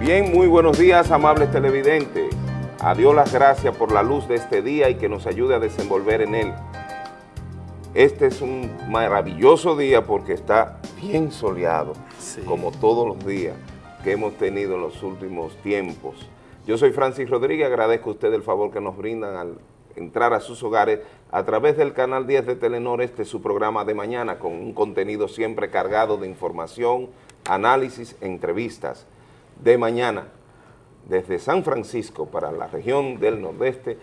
Bien, muy buenos días, amables televidentes. A Dios las gracias por la luz de este día y que nos ayude a desenvolver en él. Este es un maravilloso día porque está bien soleado, Sí. como todos los días que hemos tenido en los últimos tiempos. Yo soy Francis Rodríguez, agradezco a usted el favor que nos brindan al entrar a sus hogares a través del canal 10 de Telenor, este es su programa de mañana con un contenido siempre cargado de información, análisis, entrevistas. De mañana, desde San Francisco para la región del Nordeste,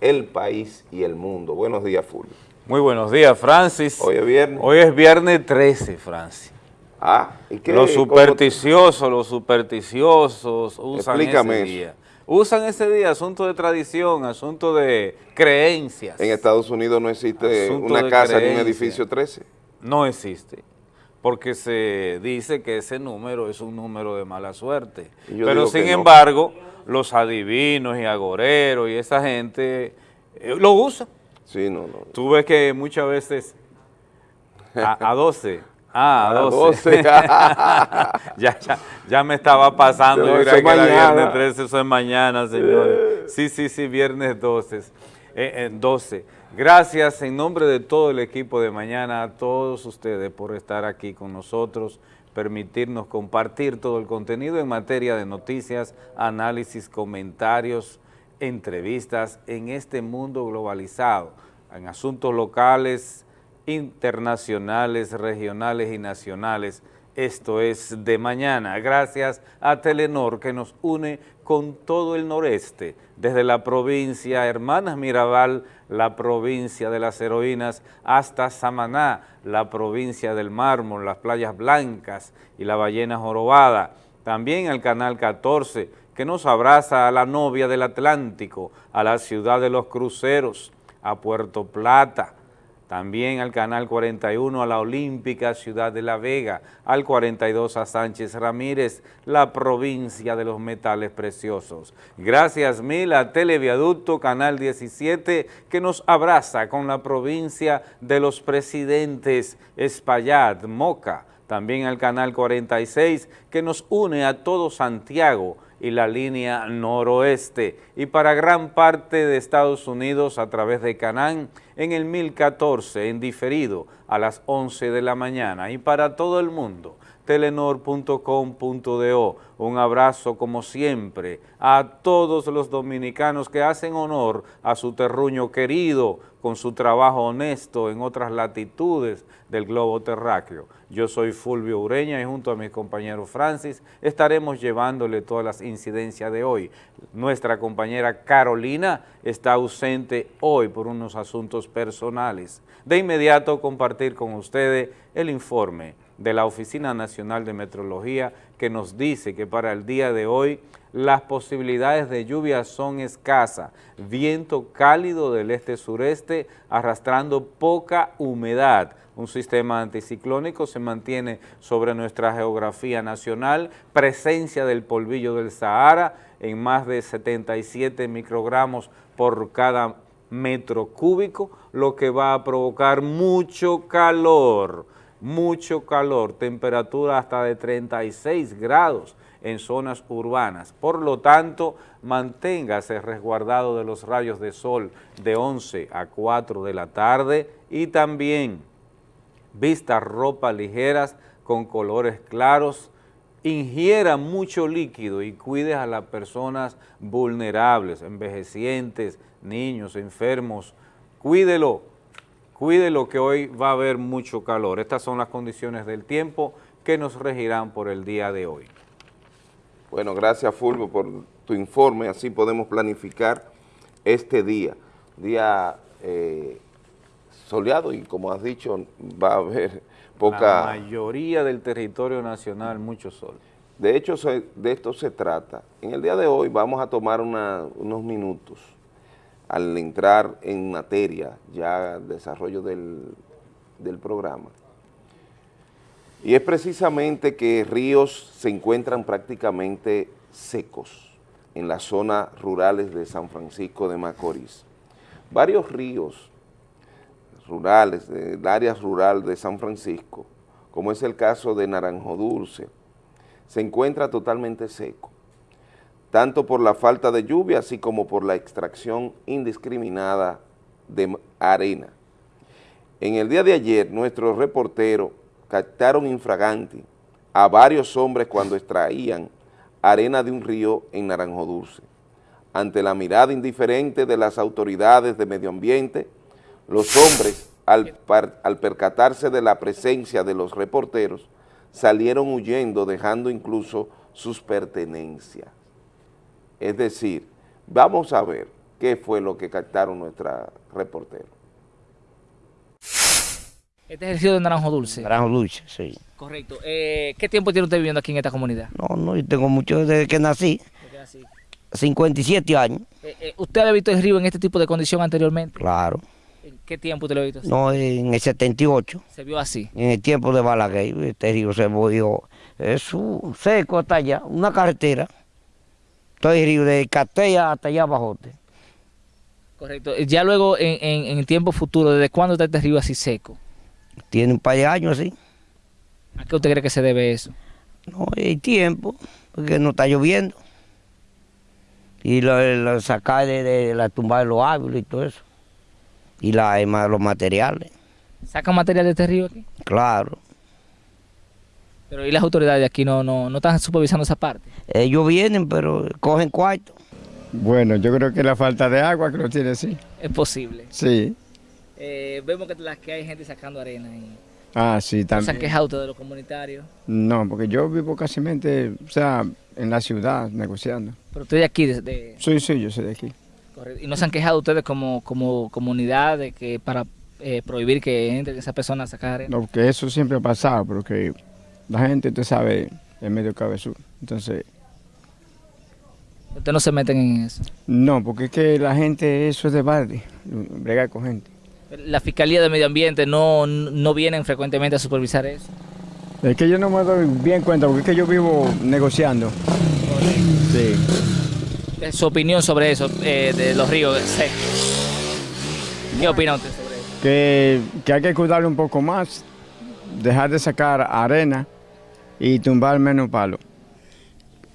el país y el mundo. Buenos días, Fulvio. Muy buenos días, Francis. Hoy es viernes. Hoy es viernes 13, Francis. Ah, ¿y qué? Los ¿Cómo- supersticiosos, los supersticiosos usan Explícame ese eso. día. Usan ese día, asunto de tradición, asunto de creencias. En Estados Unidos no existe Asunto una casa ni un edificio 13. No existe, porque se dice que ese número es un número de mala suerte. Pero sin que no. embargo, los adivinos y agoreros y esa gente eh, lo usan. Sí, no, no. Tú ves que muchas veces a, a 12. Ah, a A 12. 12. ya, ya, ya me estaba pasando. Yo es que era mañana. viernes 13, eso es mañana, señores. Sí, sí, sí, viernes 12. Eh, eh, 12. Gracias en nombre de todo el equipo de mañana a todos ustedes por estar aquí con nosotros, permitirnos compartir todo el contenido en materia de noticias, análisis, comentarios, entrevistas en este mundo globalizado, en asuntos locales, internacionales, regionales y nacionales. Esto es de mañana, gracias a Telenor que nos une con todo el noreste, desde la provincia Hermanas Mirabal, la provincia de las heroínas, hasta Samaná, la provincia del mármol, las playas blancas y la ballena jorobada. También al Canal 14, que nos abraza a la novia del Atlántico, a la ciudad de los cruceros, a Puerto Plata, también al Canal 41 a la Olímpica Ciudad de La Vega, al 42 a Sánchez Ramírez, la provincia de los metales preciosos. Gracias mil a Televiaducto Canal 17 que nos abraza con la provincia de los presidentes Espaillat, Moca, también al Canal 46 que nos une a todo Santiago y la línea noroeste. Y para gran parte de Estados Unidos a través de Canán en el 1014 en diferido a las 11 de la mañana. Y para todo el mundo telenor.com.do. Un abrazo como siempre a todos los dominicanos que hacen honor a su terruño querido con su trabajo honesto en otras latitudes del globo terráqueo. Yo soy Fulvio Ureña y junto a mi compañero Francis estaremos llevándole todas las incidencias de hoy. Nuestra compañera Carolina está ausente hoy por unos asuntos personales. De inmediato compartir con ustedes el informe de la Oficina Nacional de Metrología que nos dice que para el día de hoy las posibilidades de lluvia son escasas, viento cálido del este-sureste arrastrando poca humedad. Un sistema anticiclónico se mantiene sobre nuestra geografía nacional, presencia del polvillo del Sahara en más de 77 microgramos por cada metro cúbico, lo que va a provocar mucho calor mucho calor, temperatura hasta de 36 grados en zonas urbanas. Por lo tanto, manténgase resguardado de los rayos de sol de 11 a 4 de la tarde y también vista ropa ligeras con colores claros, ingiera mucho líquido y cuide a las personas vulnerables, envejecientes, niños, enfermos, cuídelo, cuídelo que hoy va a haber mucho calor. Estas son las condiciones del tiempo que nos regirán por el día de hoy. Bueno, gracias Fulvio por tu informe, así podemos planificar este día. Día eh, soleado y como has dicho, va a haber La poca... mayoría del territorio nacional, mucho sol. De hecho, de esto se trata. En el día de hoy vamos a tomar una- unos minutos al entrar en materia, ya desarrollo del, del programa. Y es precisamente que ríos se encuentran prácticamente secos en las zonas rurales de San Francisco de Macorís. Varios ríos rurales, del área rural de San Francisco, como es el caso de Naranjo Dulce, se encuentra totalmente seco. Tanto por la falta de lluvia, así como por la extracción indiscriminada de arena. En el día de ayer, nuestros reporteros captaron infraganti a varios hombres cuando extraían arena de un río en Naranjo Dulce. Ante la mirada indiferente de las autoridades de medio ambiente, los hombres, al, al percatarse de la presencia de los reporteros, salieron huyendo dejando incluso sus pertenencias. Es decir, vamos a ver qué fue lo que captaron nuestra reportero. Este es el río de Naranjo Dulce. Naranjo Dulce, sí. Correcto. Eh, ¿Qué tiempo tiene usted viviendo aquí en esta comunidad? No, no, yo tengo mucho desde que nací, 57 años. Eh, eh, ¿Usted había visto el río en este tipo de condición anteriormente? Claro. ¿En qué tiempo usted lo ha visto así? No, en el 78, ¿Se vio así? en el tiempo de Balaguer, este río se volvió, es un seco hasta allá, una carretera. Todo el río de Catella hasta allá abajo. Correcto. Ya luego, en, en, en el tiempo futuro, ¿desde cuándo está este río así seco? Tiene un par de años así. ¿A qué usted cree que se debe eso? No hay tiempo, porque no está lloviendo. Y lo, lo sacar de, de la tumba de los árboles y todo eso. Y la, los materiales, ¿Sacan material de este río aquí? claro. Pero ¿y las autoridades de aquí no, no, no están supervisando esa parte? Ellos vienen, pero cogen cuarto. Bueno, yo creo que la falta de agua que lo tiene así. Es posible. Sí. Eh, vemos que, las que hay gente sacando arena y Ah, sí, ¿no se han también. quejado ustedes de los comunitarios. No, porque yo vivo casi, o sea, en la ciudad negociando. Pero usted de aquí, de, de- Sí, sí, yo soy de aquí. correcto. y no se han quejado ustedes como, como comunidad de que para eh, prohibir que entren esas personas a sacar arena. No, porque eso siempre ha pasado, porque la gente, usted sabe, es medio cabezú. Entonces, Ustedes no se meten en eso. no, porque es que la gente, eso es de barrio, bregar con gente. La Fiscalía de Medio Ambiente no, no vienen frecuentemente a supervisar eso. Es que yo no me doy bien cuenta, porque es que yo vivo negociando. Sí. Eh, Su opinión sobre eso, eh, de los ríos secos. ¿Qué opina usted sobre eso? Que, que hay que cuidarlo un poco más, dejar de sacar arena y tumbar menos palo.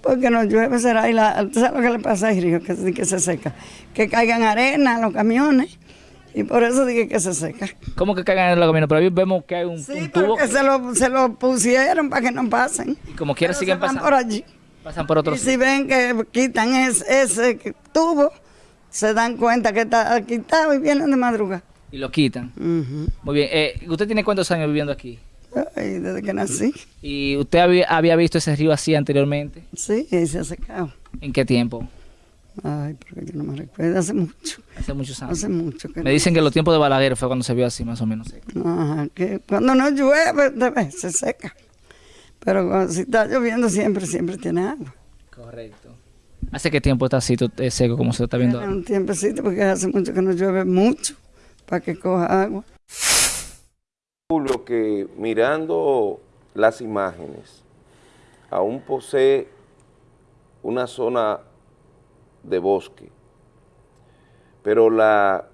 Porque no llueve, será, y la, ¿usted sabe lo que le pasa al río? Que, que se seca. Que caigan arena en los camiones, y por eso dije que se seca. ¿Cómo que caigan en los caminos? Pero ahí vemos que hay un, Sí, un tubo porque se lo, se lo pusieron para que no pasen. y como quiera Pero siguen pasando. por allí. Pasan por Y otros. si ven que quitan ese, ese tubo, se dan cuenta que está quitado y vienen de madrugada. Y lo quitan. Muy bien. Eh, ¿Usted tiene cuántos años viviendo aquí? Ay, desde que nací. ¿Y usted había, había visto ese río así anteriormente? Sí, se ha secado. ¿En qué tiempo? Ay, porque yo no me recuerdo, hace mucho, Hace muchos años. hace mucho que Me dicen que los tiempos de Balaguer fue cuando se vio así, más o menos. seco. Ajá, que cuando no llueve, se seca. Pero cuando, si está lloviendo, siempre, siempre tiene agua. Correcto. ¿Hace qué tiempo está así to- eh, seco como se está viendo ahora? un tiempecito porque hace mucho que no llueve mucho para que coja agua. Julio, que mirando las imágenes, aún posee una zona de bosque, pero la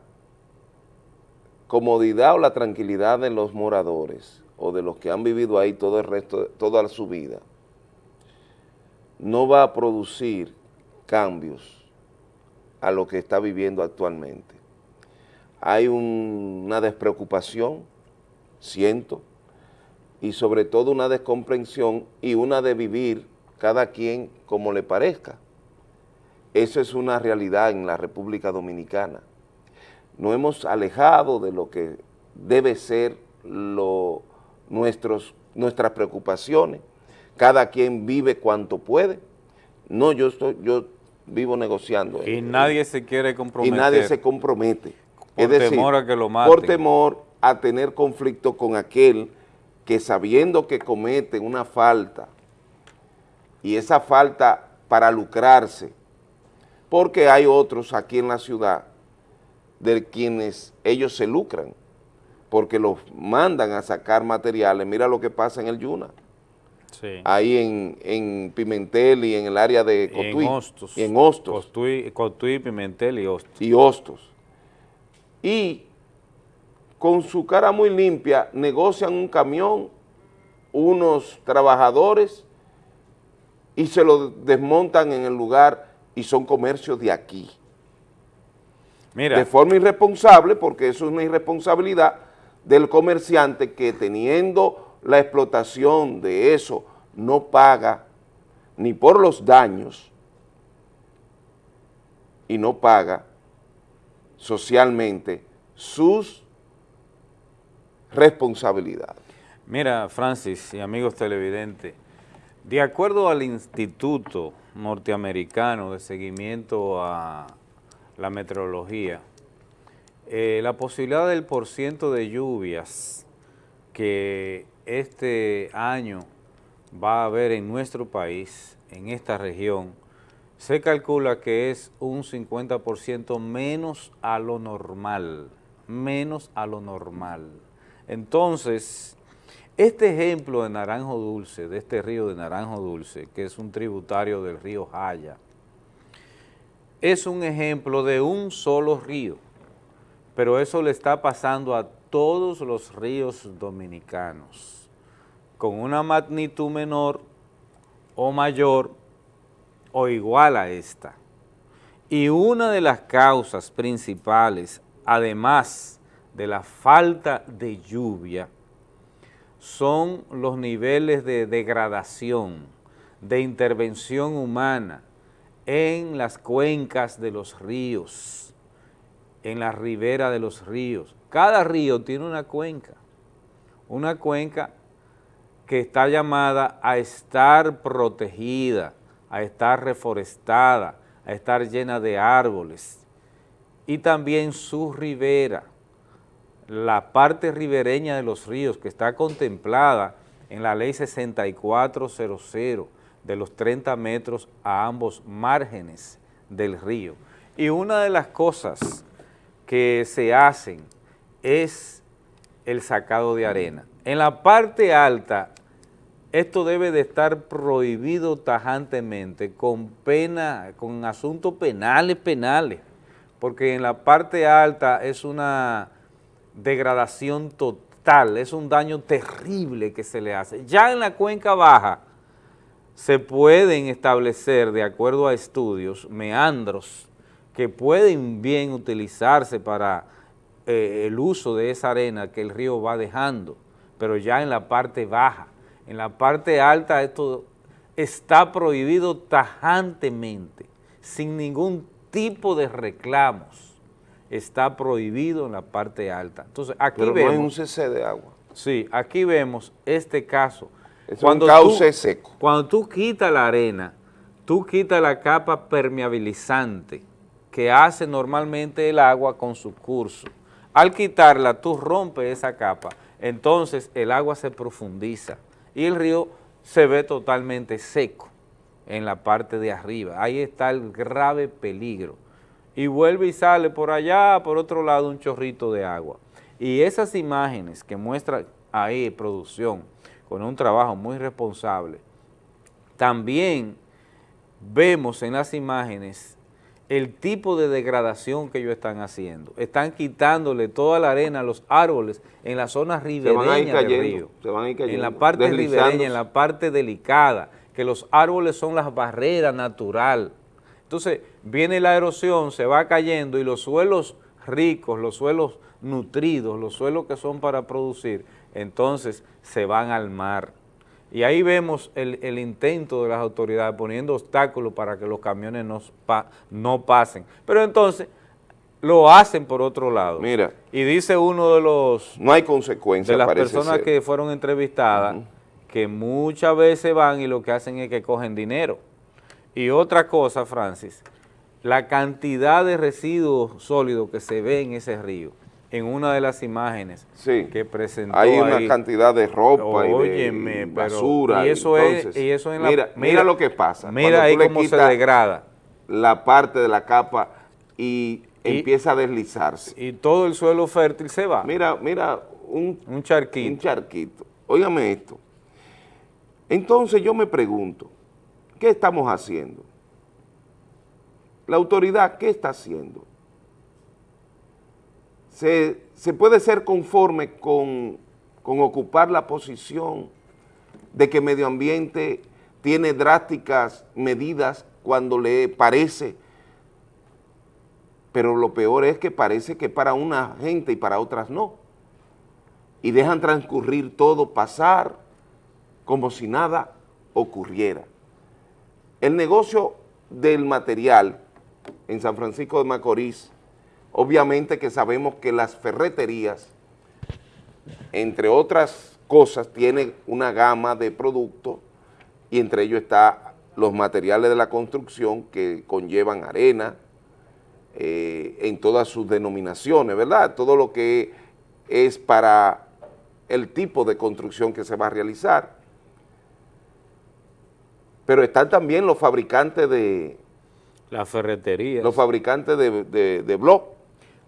comodidad o la tranquilidad de los moradores o de los que han vivido ahí todo el resto, toda su vida, no va a producir cambios a lo que está viviendo actualmente. Hay un- una despreocupación, siento, y sobre todo una descomprensión y una de vivir cada quien como le parezca. Eso es una realidad en la República Dominicana. Nos hemos alejado de lo que debe ser lo, nuestros, nuestras preocupaciones. Cada quien vive cuanto puede. No, yo, estoy, yo vivo negociando. Y eh, nadie se quiere y comprometer. nadie se compromete. Por temor a que lo maten. Por temor a tener conflicto con aquel que sabiendo que comete una falta y esa falta para lucrarse, porque hay otros aquí en la ciudad de quienes ellos se lucran, porque los mandan a sacar materiales. Mira lo que pasa en el Yuna, Sí. ahí en, en Pimentel y en el área de Y en Cotuí. Hostos. Y en Hostos Cotuí, Cotuí, Pimentel y Hostos. y Hostos. Y con su cara muy limpia negocian un camión, unos trabajadores y se lo desmontan en el lugar y son comercios de aquí. Mira, De forma irresponsable, porque eso es una irresponsabilidad del comerciante que teniendo la explotación de eso no paga ni por los daños y no paga socialmente sus responsabilidades. Mira, Francis y amigos televidentes, de acuerdo al Instituto Norteamericano de Seguimiento a la Meteorología, eh, la posibilidad del porciento de lluvias que este año va a haber en nuestro país, en esta región, se calcula que es un 50% menos a lo normal, menos a lo normal. Entonces, este ejemplo de Naranjo Dulce, de este río de Naranjo Dulce, que es un tributario del río Jaya, es un ejemplo de un solo río, pero eso le está pasando a todos los ríos dominicanos, con una magnitud menor o mayor o igual a esta. Y una de las causas principales, además de la falta de lluvia, son los niveles de degradación, de intervención humana en las cuencas de los ríos, en la ribera de los ríos. Cada río tiene una cuenca, una cuenca que está llamada a estar protegida, a estar reforestada, a estar llena de árboles, y también su ribera, la parte ribereña de los ríos que está contemplada en la ley 6400 de los 30 metros a ambos márgenes del río. Y una de las cosas que se hacen es el sacado de arena. En la parte alta, esto debe de estar prohibido tajantemente con pena, con asuntos penales, penales, porque en la parte alta es una degradación total, es un daño terrible que se le hace. Ya en la cuenca baja se pueden establecer, de acuerdo a estudios, meandros que pueden bien utilizarse para eh, el uso de esa arena que el río va dejando, pero ya en la parte baja. En la parte alta esto está prohibido tajantemente, sin ningún tipo de reclamos está prohibido en la parte alta. Entonces, aquí Pero vemos... no hay un cc de agua. Sí, aquí vemos este caso. Es un cauce seco. Cuando tú quitas la arena, tú quitas la capa permeabilizante que hace normalmente el agua con su curso. Al quitarla, tú rompes esa capa, entonces el agua se profundiza y el río se ve totalmente seco en la parte de arriba. Ahí está el grave peligro y vuelve y sale por allá, por otro lado, un chorrito de agua. Y esas imágenes que muestra ahí producción, con un trabajo muy responsable, también vemos en las imágenes el tipo de degradación que ellos están haciendo. Están quitándole toda la arena a los árboles en la zona ribereña del río. Se van a ir cayendo, en la parte ribereña, en la parte delicada, que los árboles son las barreras naturales entonces viene la erosión, se va cayendo y los suelos ricos, los suelos nutridos, los suelos que son para producir, entonces se van al mar. Y ahí vemos el, intento de las autoridades poniendo obstáculos para que los camiones no, no pasen. Pero entonces lo hacen por otro lado. Mira. Y dice uno de los... No hay consecuencias, De las personas que fueron entrevistadas, que muchas veces van y lo que hacen es que cogen dinero y otra cosa, Francis, la cantidad de residuos sólidos que se ve en ese río, en una de las imágenes que presentó Hay una cantidad de ropa y de basura. y eso es, y eso en la, mira, lo que pasa. Mira ahí cómo se degrada. La parte de la capa y, empieza a deslizarse. Y todo el suelo fértil se va. Mira, mira, un, un charquito. Un charquito. Óigame esto. Entonces yo me pregunto, ¿Qué estamos haciendo? La autoridad, ¿qué está haciendo? Se, puede ser conforme con, con ocupar la posición de que medio ambiente tiene drásticas medidas cuando le parece, pero lo peor es que parece que para una gente y para otras no. Y dejan transcurrir todo, pasar como si nada ocurriera. El negocio del material en San Francisco de Macorís, obviamente que sabemos que las ferreterías, entre otras cosas, tienen una gama de productos y entre ellos está los materiales de la construcción que conllevan arena, eh, en todas sus denominaciones, ¿verdad? Todo lo que es para el tipo de construcción que se va a realizar. Pero están también los fabricantes de... La ferretería. Los fabricantes de, de, de blog.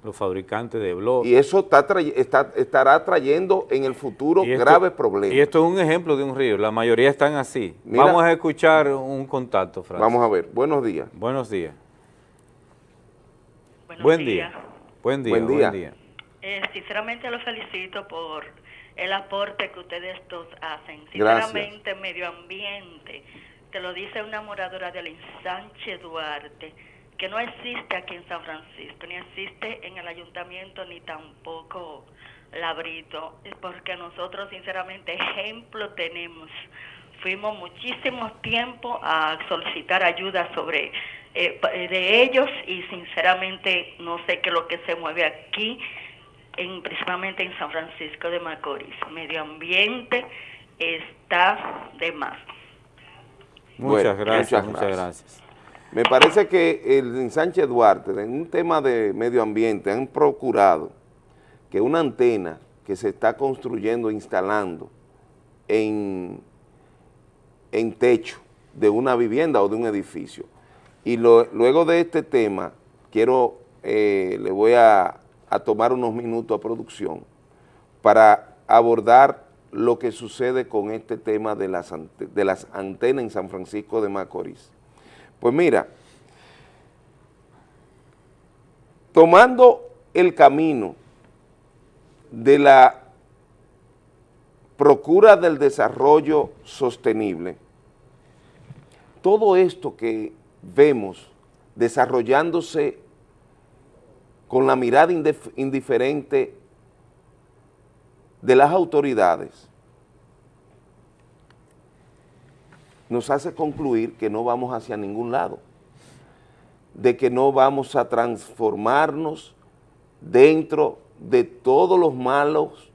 Los fabricantes de blog. Y eso está, está estará trayendo en el futuro graves problemas. Y esto es un ejemplo de un río. La mayoría están así. Vamos a escuchar un contacto, Francis. Vamos a ver. Buenos días. Buenos días. Buenos buen días. día. Buen día. Buen día. Buen día. Eh, sinceramente los felicito por el aporte que ustedes dos hacen. Gracias. Sinceramente, medio ambiente, te lo dice una moradora del ensanche Duarte, que no existe aquí en San Francisco, ni existe en el ayuntamiento, ni tampoco Labrito, porque nosotros sinceramente ejemplo tenemos. Fuimos muchísimo tiempo a solicitar ayuda sobre eh, de ellos y sinceramente no sé qué es lo que se mueve aquí, en, principalmente en San Francisco de Macorís. Medio ambiente está de más. Muchas Bueno, gracias, muchas muchas gracias. Me parece que el en Sánchez Duarte, en un tema de medio ambiente, han procurado que una antena que se está construyendo, instalando en, en techo de una vivienda o de un edificio. Y lo- luego de este tema, quiero, eh, le voy a, a tomar unos minutos a producción para abordar lo que sucede con este tema de las, de las antenas en San Francisco de Macorís. Pues mira, tomando el camino de la procura del desarrollo sostenible, todo esto que vemos desarrollándose con la mirada indif- indiferente de las autoridades, nos hace concluir que no vamos hacia ningún lado, de que no vamos a transformarnos dentro de todos los malos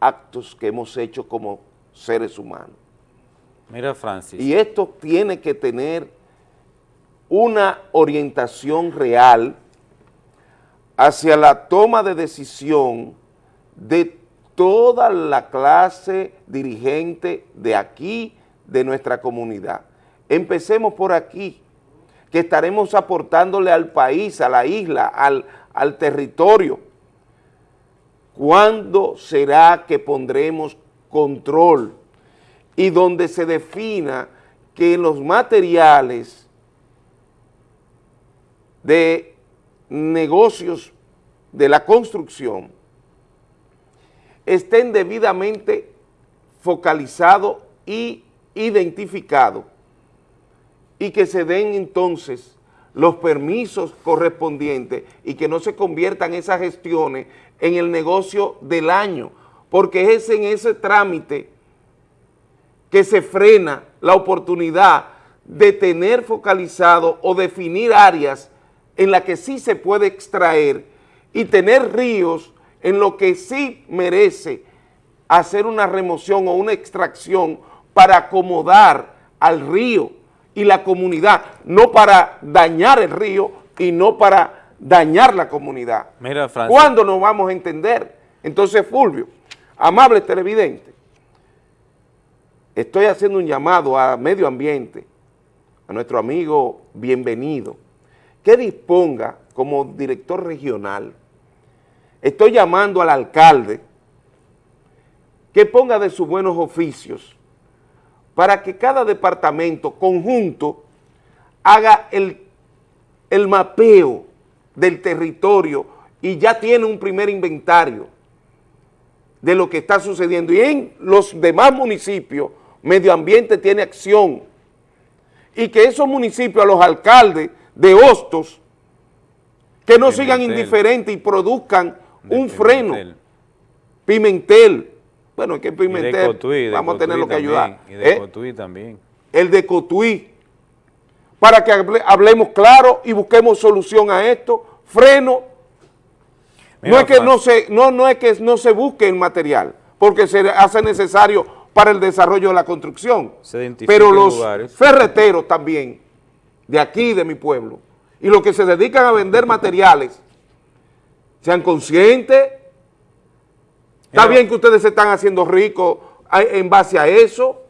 actos que hemos hecho como seres humanos. Mira, Francis. Y esto tiene que tener una orientación real hacia la toma de decisión de toda la clase dirigente de aquí, de nuestra comunidad. Empecemos por aquí, que estaremos aportándole al país, a la isla, al, al territorio. ¿Cuándo será que pondremos control? Y donde se defina que los materiales de negocios de la construcción estén debidamente focalizados y identificados y que se den entonces los permisos correspondientes y que no se conviertan esas gestiones en el negocio del año, porque es en ese trámite que se frena la oportunidad de tener focalizado o definir áreas en las que sí se puede extraer y tener ríos en lo que sí merece hacer una remoción o una extracción para acomodar al río y la comunidad, no para dañar el río y no para dañar la comunidad. Mira, Francis. ¿Cuándo nos vamos a entender? Entonces, Fulvio, amable televidente, estoy haciendo un llamado a medio ambiente, a nuestro amigo bienvenido, que disponga como director regional, estoy llamando al alcalde que ponga de sus buenos oficios para que cada departamento conjunto haga el, el mapeo del territorio y ya tiene un primer inventario de lo que está sucediendo. Y en los demás municipios, medio ambiente tiene acción y que esos municipios, a los alcaldes de Hostos, que no sigan indiferentes y produzcan Un freno. Pimentel. Pimentel. Bueno, es que Y de Pimentel Cotuí, de vamos a tenerlo que Cotuí ayudar. Y de ¿eh? Cotuí también. el de Cotuí, para que hable- hablemos claro y busquemos solución a esto, freno. Mira, no es que no se, no, no es que no se busque el material, porque se hace necesario para el desarrollo de la construcción. Se Pero los lugares. ferreteros también, de aquí, de mi pueblo, y los que se dedican a vender materiales, sean conscientes. Está bien que ustedes se están haciendo ricos en base a eso,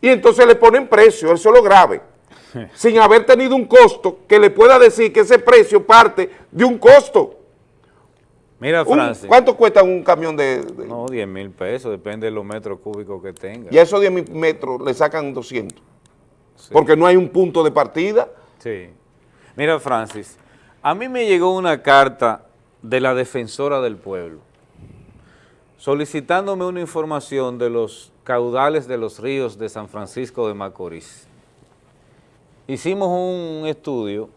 y entonces le ponen precio, eso es lo grave, sin haber tenido un costo que le pueda decir que ese precio parte de un costo. Mira, Un- Francis. ¿Cuánto cuesta un camión de...? de- No, 10 mil pesos, depende de los metros cúbicos que tenga. Y a esos 10 mil metros le sacan 200, Sí. porque no hay un punto de partida. Sí. Mira, Francis, a mí me llegó una carta de la defensora del pueblo solicitándome una información de los caudales de los ríos de San Francisco de Macorís. Hicimos un estudio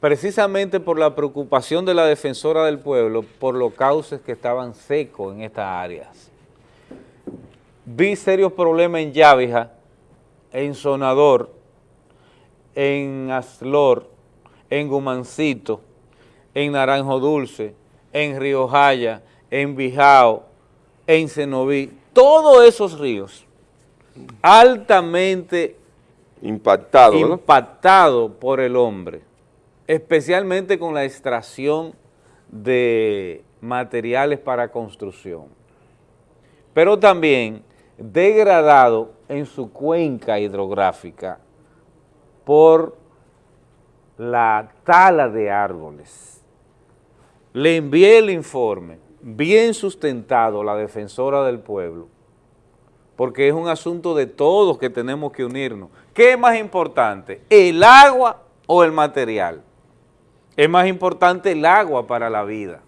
precisamente por la preocupación de la defensora del pueblo por los cauces que estaban secos en estas áreas. Vi serios problemas en Yávija, en Sonador, en Aslor, en Gumancito, en Naranjo Dulce, en Río Jaya, en Bijao, en Cenoví, todos esos ríos altamente impactados por el hombre, especialmente con la extracción de materiales para construcción, pero también degradado en su cuenca hidrográfica por la tala de árboles. Le envié el informe, bien sustentado, la defensora del pueblo, porque es un asunto de todos que tenemos que unirnos. ¿Qué es más importante, el agua o el material? Es más importante el agua para la vida.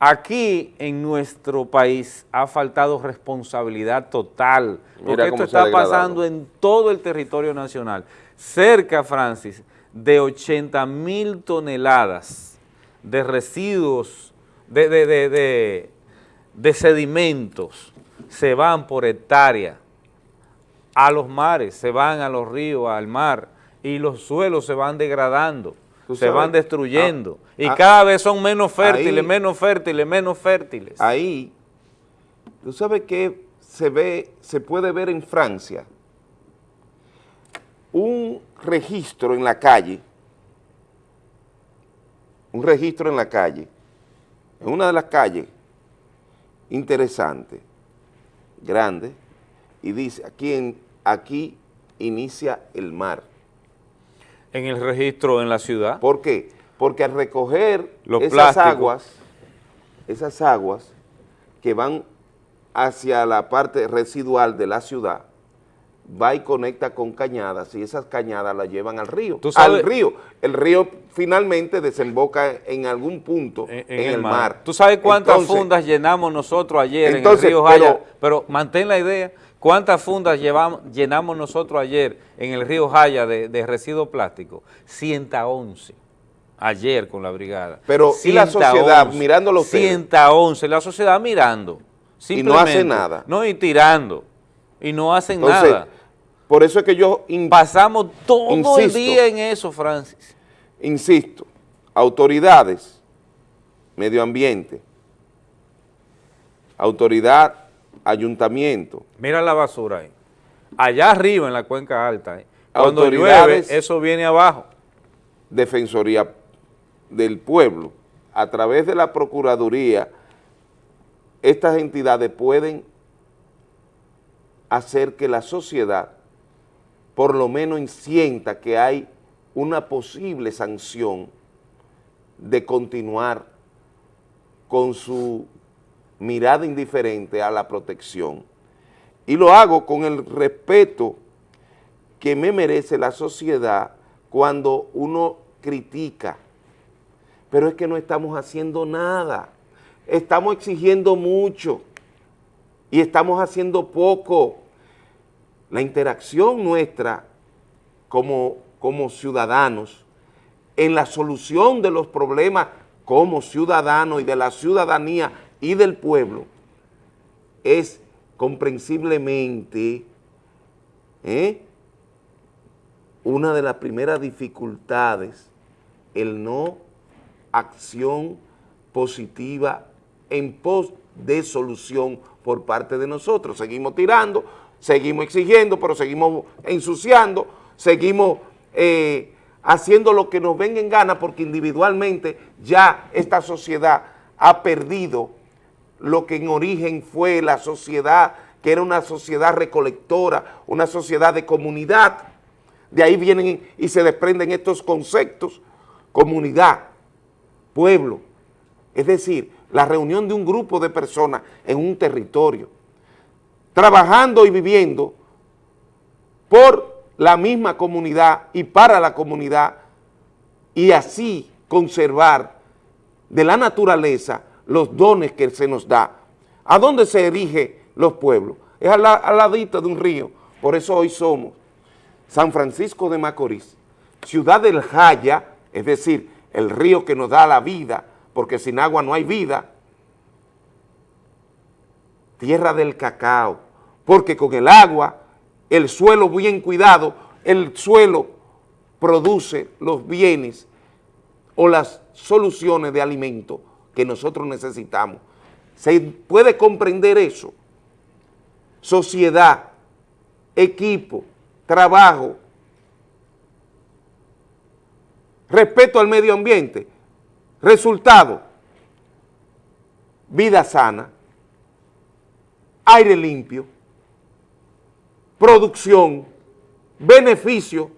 Aquí en nuestro país ha faltado responsabilidad total, porque esto está pasando en todo el territorio nacional. Cerca, Francis, de 80 mil toneladas de residuos, de, de- de- de- sedimentos se van por hectárea a los mares, se van a los ríos, al mar, y los suelos se van degradando, se sabes, van destruyendo, ah, y ah, cada vez son menos fértiles, ahí- menos fértiles, menos fértiles. Ahí, tú sabes que se ve, se puede ver en Francia un registro en la calle, un registro en la calle, en una de las calles, interesante, grande, y dice, aquí, en, aquí inicia el mar. En el registro en la ciudad. ¿Por qué? Porque al recoger Los esas plásticos. aguas, esas aguas que van hacia la parte residual de la ciudad, va y conecta con cañadas y esas cañadas las llevan al río. Tú sabes- al río. El río finalmente desemboca en algún punto en, en, en el mar. ¿Tú sabes cuántas Entonces, fundas llenamos nosotros ayer Entonces, en el río Jaya? pero- Pero, mantén la idea, ¿cuántas fundas llevamos, llenamos nosotros ayer en el río Jaya de, de residuos plásticos? 111. Ayer con la brigada. Pero, ¿y la sociedad mirándolo ustedes? 111, la sociedad mirando. Y no hace nada. No, y tirando. Y no hacen Entonces, nada. por eso es que yo Pasamos todo el día en eso, Francis. insisto, autoridades, medio ambiente, autoridad, ayuntamiento, Mira la basura ahí. Allá arriba en la cuenca alta. ¿eh? Cuando llueve, eso viene abajo. Defensoría del Pueblo, a través de la Procuraduría, estas entidades pueden hacer que la sociedad por lo menos sienta que hay una posible sanción de continuar con su mirada indiferente a la protección. Y lo hago con el respeto que me merece la sociedad cuando uno critica. Pero es que no estamos haciendo nada. Estamos exigiendo mucho y estamos haciendo poco. La interacción nuestra como, como ciudadanos en la solución de los problemas como ciudadanos y de la ciudadanía y del pueblo es comprensiblemente ¿eh? una de las primeras dificultades, el no acción positiva en pos de solución por parte de nosotros. Seguimos tirando, seguimos exigiendo, pero seguimos ensuciando, seguimos eh, haciendo lo que nos venga en gana porque individualmente ya esta sociedad ha perdido lo que en origen fue la sociedad, que era una sociedad recolectora, una sociedad de comunidad. De ahí vienen y se desprenden estos conceptos, comunidad, pueblo, es decir, la reunión de un grupo de personas en un territorio, trabajando y viviendo por la misma comunidad y para la comunidad y así conservar de la naturaleza los dones que se nos da. ¿A dónde se erige los pueblos? Es al, al ladito de un río, por eso hoy somos San Francisco de Macorís, ciudad del Jaya, es decir, el río que nos da la vida, porque sin agua no hay vida, tierra del cacao, porque con el agua, el suelo bien cuidado, el suelo produce los bienes o las soluciones de alimento que nosotros necesitamos. ¿Se puede comprender eso? Sociedad, equipo, trabajo, respeto al medio ambiente, resultado, vida sana, aire limpio, producción, beneficio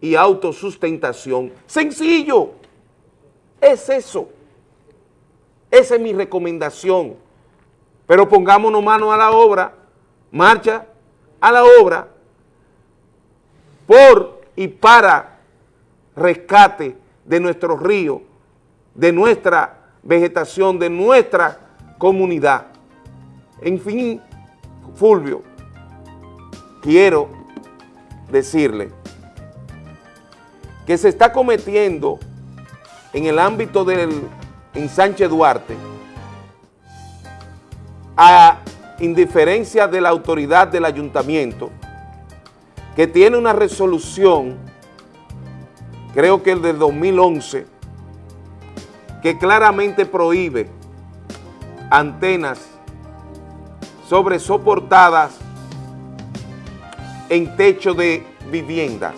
y autosustentación. Sencillo, es eso. Esa es mi recomendación. Pero pongámonos manos a la obra, marcha a la obra, por y para rescate de nuestro río, de nuestra vegetación, de nuestra comunidad. En fin, Fulvio, quiero decirle que se está cometiendo en el ámbito del en Sánchez Duarte, a indiferencia de la autoridad del ayuntamiento, que tiene una resolución, creo que el de 2011, que claramente prohíbe antenas sobre soportadas en techo de viviendas.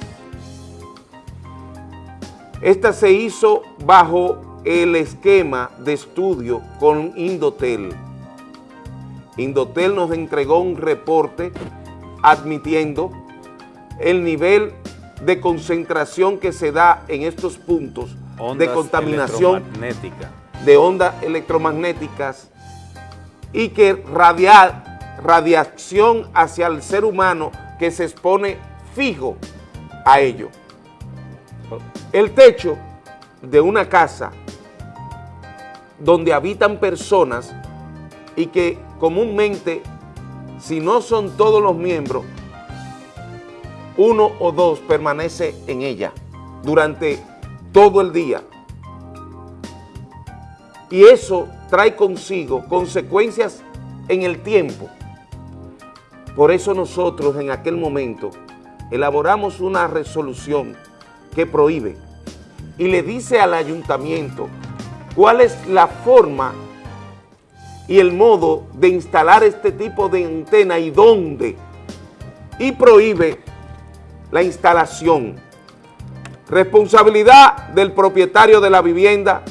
Esta se hizo bajo el esquema de estudio con Indotel. Indotel nos entregó un reporte admitiendo el nivel de concentración que se da en estos puntos de contaminación de ondas electromagnéticas y que radial, radiación hacia el ser humano que se expone fijo a ello. El techo de una casa donde habitan personas y que comúnmente, si no son todos los miembros, uno o dos permanece en ella durante todo el día. Y eso trae consigo consecuencias en el tiempo. Por eso nosotros en aquel momento elaboramos una resolución que prohíbe y le dice al ayuntamiento cuál es la forma y el modo de instalar este tipo de antena y dónde, y prohíbe la instalación. Responsabilidad del propietario de la vivienda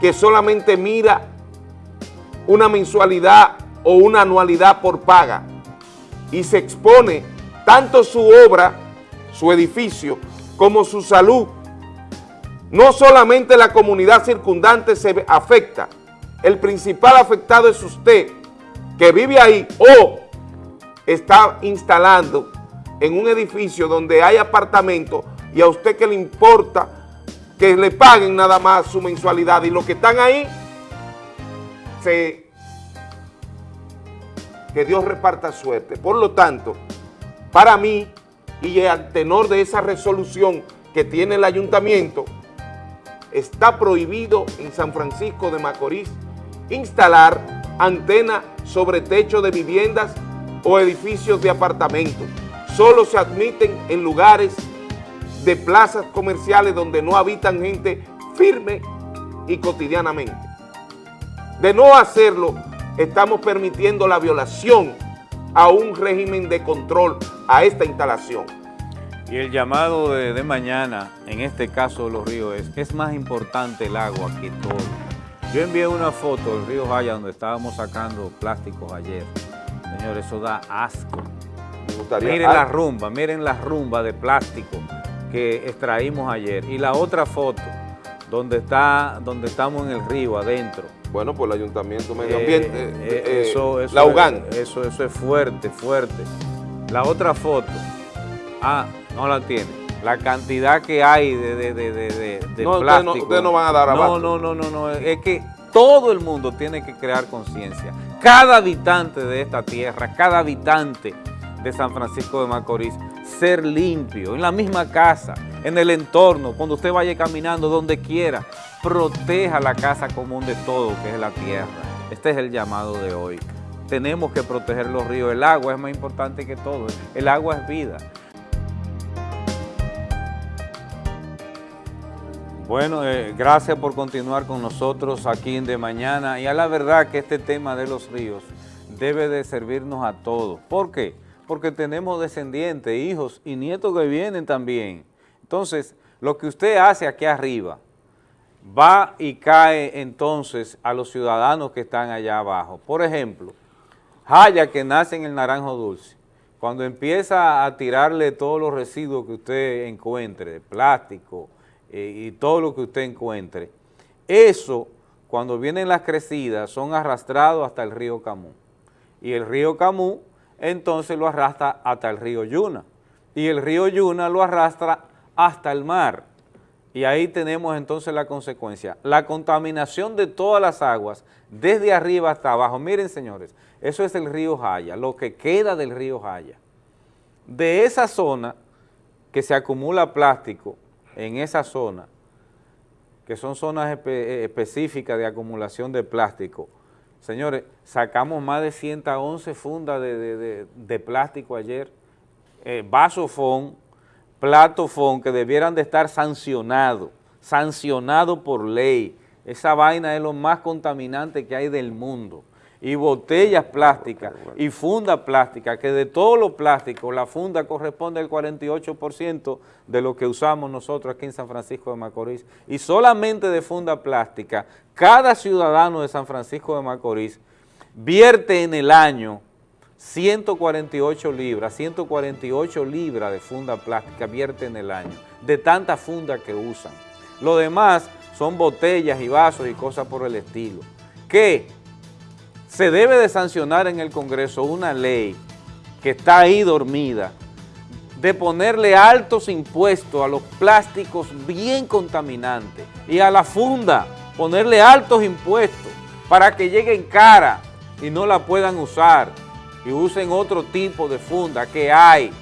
que solamente mira una mensualidad o una anualidad por paga y se expone tanto su obra, su edificio, como su salud. No solamente la comunidad circundante se afecta, el principal afectado es usted que vive ahí o está instalando en un edificio donde hay apartamentos y a usted que le importa que le paguen nada más su mensualidad. Y los que están ahí, se, que Dios reparta suerte. Por lo tanto, para mí, y al tenor de esa resolución que tiene el ayuntamiento, está prohibido en San Francisco de Macorís instalar antena sobre techo de viviendas o edificios de apartamentos. Solo se admiten en lugares de plazas comerciales donde no habitan gente firme y cotidianamente. De no hacerlo, estamos permitiendo la violación a un régimen de control a esta instalación. Y el llamado de, mañana, en este caso de los ríos, es, es más importante el agua que todo. Yo envié una foto del río Jaya donde estábamos sacando plásticos ayer. Señores, eso da asco. miren la rumba, miren la rumba de plástico que extraímos ayer. Y la otra foto, donde, está, donde estamos en el río, adentro. Bueno, por el Ayuntamiento Medio Ambiente, eh, eh, eh, eso, la UGAN. Eso, eso es fuerte, fuerte. La otra foto, ah, no la tiene. La cantidad que hay de, de, de, de, no, plástico. Ustedes no, van a dar abasto. No, no, no, no, es que todo el mundo tiene que crear conciencia. Cada habitante de esta tierra, cada habitante de San Francisco de Macorís, ser limpio, en la misma casa, en el entorno, cuando usted vaya caminando, donde quiera, proteja la casa común de todo, que es la tierra. Este es el llamado de hoy. Tenemos que proteger los ríos. El agua es más importante que todo. El agua es vida. Bueno, eh, gracias por continuar con nosotros aquí en De Mañana y a la verdad que este tema de los ríos debe de servirnos a todos. ¿Por qué? Porque tenemos descendientes, hijos y nietos que vienen también. Entonces, lo que usted hace aquí arriba va y cae entonces a los ciudadanos que están allá abajo. Por ejemplo, Jaya que nace en el Naranjo Dulce, cuando empieza a tirarle todos los residuos que usted encuentre, plástico, eh, y todo lo que usted encuentre, eso, cuando vienen las crecidas, son arrastrados hasta el río Camú. Y el río Camú, entonces lo arrastra hasta el río Yuna. Y el río Yuna lo arrastra hasta el mar. Y ahí tenemos entonces la consecuencia. La contaminación de todas las aguas, desde arriba hasta abajo. Miren, señores, eso es el río Jaya, lo que queda del río Jaya. De esa zona que se acumula plástico, en esa zona, que son zonas eh, específicas de acumulación de plástico, señores, sacamos más de 111 fundas de, plástico ayer, eh, vasofón, platofón, que debieran de estar sancionados, sancionados por ley. Esa vaina es lo más contaminante que hay del mundo y botellas plásticas y funda plástica, que de todos los plásticos la funda corresponde al 48% de lo que usamos nosotros aquí en San Francisco de Macorís. Y solamente de funda plástica, cada ciudadano de San Francisco de Macorís vierte en el año 148 libras, 148 libras de funda plástica vierte en el año, de tanta funda que usan. Lo demás son botellas y vasos y cosas por el estilo. ¿Qué? se debe de sancionar en el Congreso una ley que está ahí dormida, de ponerle altos impuestos a los plásticos bien contaminantes y a la funda, ponerle altos impuestos para que lleguen cara y no la puedan usar y usen otro tipo de funda que hay.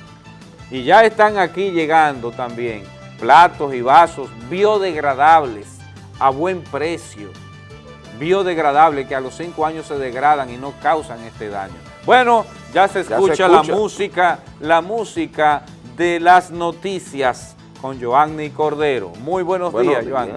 Y ya están aquí llegando también platos y vasos biodegradables a buen precio biodegradables que a los cinco años se degradan y no causan este daño. Bueno, ya se escucha, la música, la música de las noticias con Joanny Cordero. Muy buenos días, Joanny.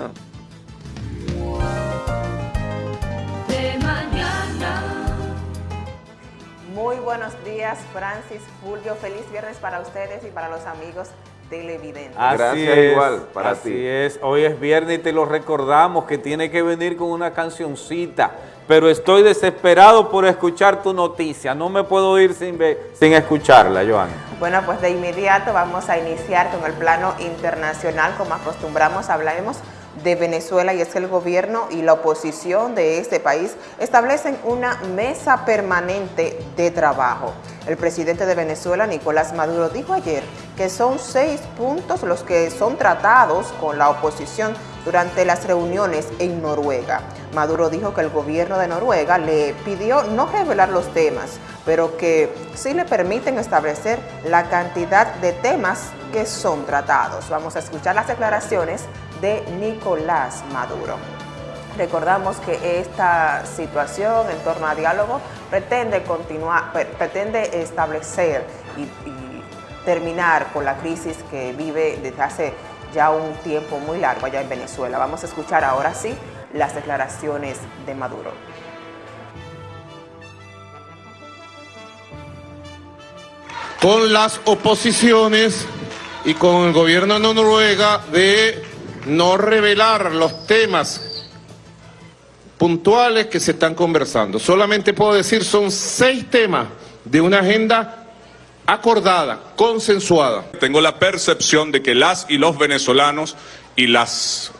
Muy buenos días, Francis, Fulvio. Feliz viernes para ustedes y para los amigos televidentes. Así Gracias es, igual para así es. Hoy es viernes y te lo recordamos que tiene que venir con una cancioncita. Pero estoy desesperado por escuchar tu noticia. No me puedo ir sin, sin escucharla, Joan. Bueno, pues de inmediato vamos a iniciar con el plano internacional. Como acostumbramos, hablaremos de Venezuela y es que el gobierno y la oposición de este país establecen una mesa permanente de trabajo. El presidente de Venezuela, Nicolás Maduro, dijo ayer que son seis puntos los que son tratados con la oposición durante las reuniones en Noruega. Maduro dijo que el gobierno de Noruega le pidió no revelar los temas pero que sí le permiten establecer la cantidad de temas que son tratados. Vamos a escuchar las declaraciones de Nicolás Maduro. Recordamos que esta situación en torno a diálogo pretende continuar, pretende establecer y, terminar con la crisis que vive desde hace ya un tiempo muy largo allá en Venezuela. Vamos a escuchar ahora sí las declaraciones de Maduro. Con las oposiciones y con el gobierno de Noruega de no revelar los temas puntuales que se están conversando. Solamente puedo decir son seis temas de una agenda acordada, consensuada. Tengo la percepción de que las y los venezolanos y las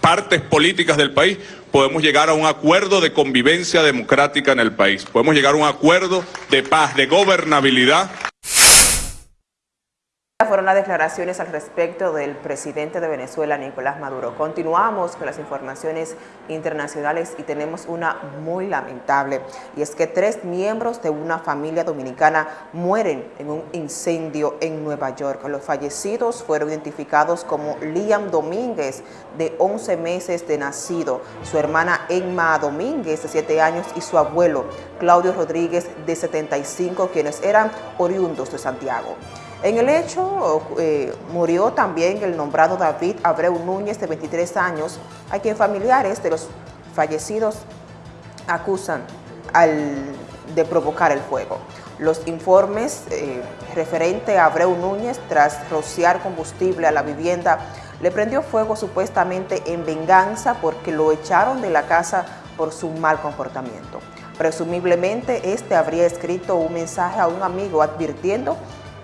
partes políticas del país podemos llegar a un acuerdo de convivencia democrática en el país. Podemos llegar a un acuerdo de paz, de gobernabilidad fueron las declaraciones al respecto del presidente de Venezuela, Nicolás Maduro. Continuamos con las informaciones internacionales y tenemos una muy lamentable, y es que tres miembros de una familia dominicana mueren en un incendio en Nueva York. Los fallecidos fueron identificados como Liam Domínguez, de 11 meses de nacido, su hermana Emma Domínguez, de 7 años, y su abuelo, Claudio Rodríguez, de 75, quienes eran oriundos de Santiago. En el hecho eh, murió también el nombrado David Abreu Núñez, de 23 años, a quien familiares de los fallecidos acusan de provocar el fuego. Los informes eh, referente a Abreu Núñez, tras rociar combustible a la vivienda, le prendió fuego supuestamente en venganza porque lo echaron de la casa por su mal comportamiento. Presumiblemente, este habría escrito un mensaje a un amigo advirtiendo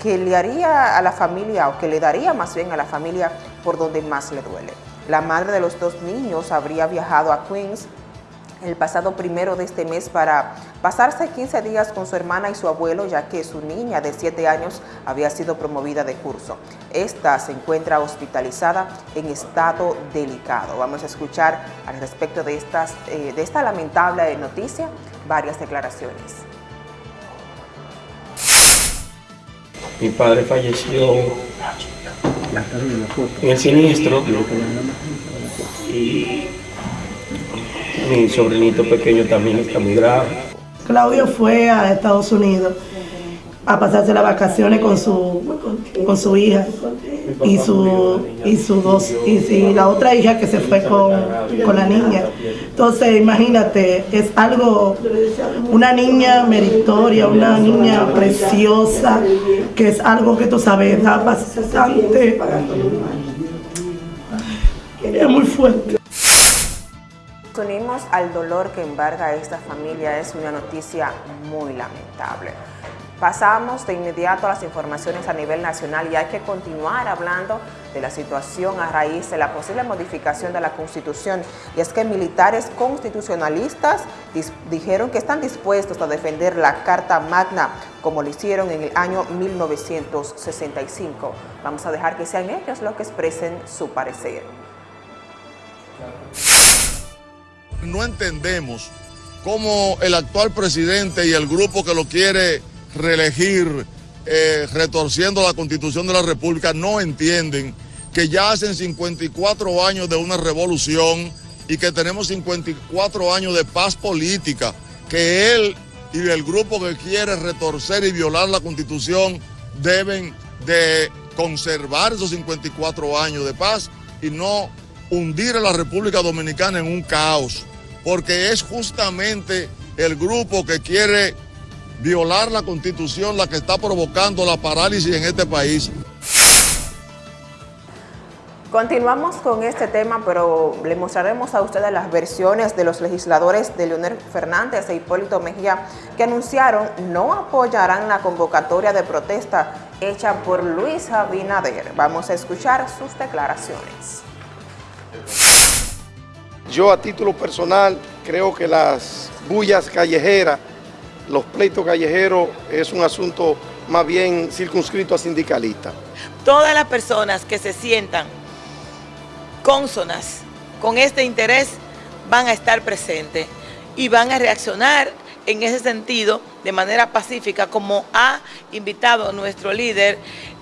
que le haría a la familia, o que le daría más bien a la familia por donde más le duele. La madre de los dos niños habría viajado a Queens el pasado primero de este mes para pasarse 15 días con su hermana y su abuelo, ya que su niña de 7 años había sido promovida de curso. Esta se encuentra hospitalizada en estado delicado. Vamos a escuchar al respecto de, estas, eh, de esta lamentable noticia varias declaraciones. Mi padre falleció en el siniestro y mi sobrinito pequeño también está muy grave. Claudio fue a Estados Unidos a pasarse las vacaciones con su, con su hija y su, y su dos, y, la otra hija que se fue con, con, la niña. Entonces, imagínate, es algo, una niña meritoria, una niña preciosa, que es algo que tú sabes, da bastante, es muy fuerte. Unimos al dolor que embarga a esta familia, es una noticia muy lamentable. Pasamos de inmediato a las informaciones a nivel nacional y hay que continuar hablando de la situación a raíz de la posible modificación de la Constitución. Y es que militares constitucionalistas dijeron que están dispuestos a defender la Carta Magna como lo hicieron en el año 1965. Vamos a dejar que sean ellos los que expresen su parecer. No entendemos cómo el actual presidente y el grupo que lo quiere reelegir eh, retorciendo la constitución de la república no entienden que ya hacen 54 años de una revolución y que tenemos 54 años de paz política, que él y el grupo que quiere retorcer y violar la constitución deben de conservar esos 54 años de paz y no hundir a la República Dominicana en un caos, porque es justamente el grupo que quiere violar la constitución la que está provocando la parálisis en este país. Continuamos con este tema, pero le mostraremos a ustedes las versiones de los legisladores de Leonel Fernández e Hipólito Mejía que anunciaron no apoyarán la convocatoria de protesta hecha por Luis Abinader. Vamos a escuchar sus declaraciones. Yo a título personal creo que las bullas callejeras los pleitos callejeros es un asunto más bien circunscrito a sindicalistas. Todas las personas que se sientan cónsonas con este interés van a estar presentes y van a reaccionar en ese sentido de manera pacífica como ha invitado nuestro líder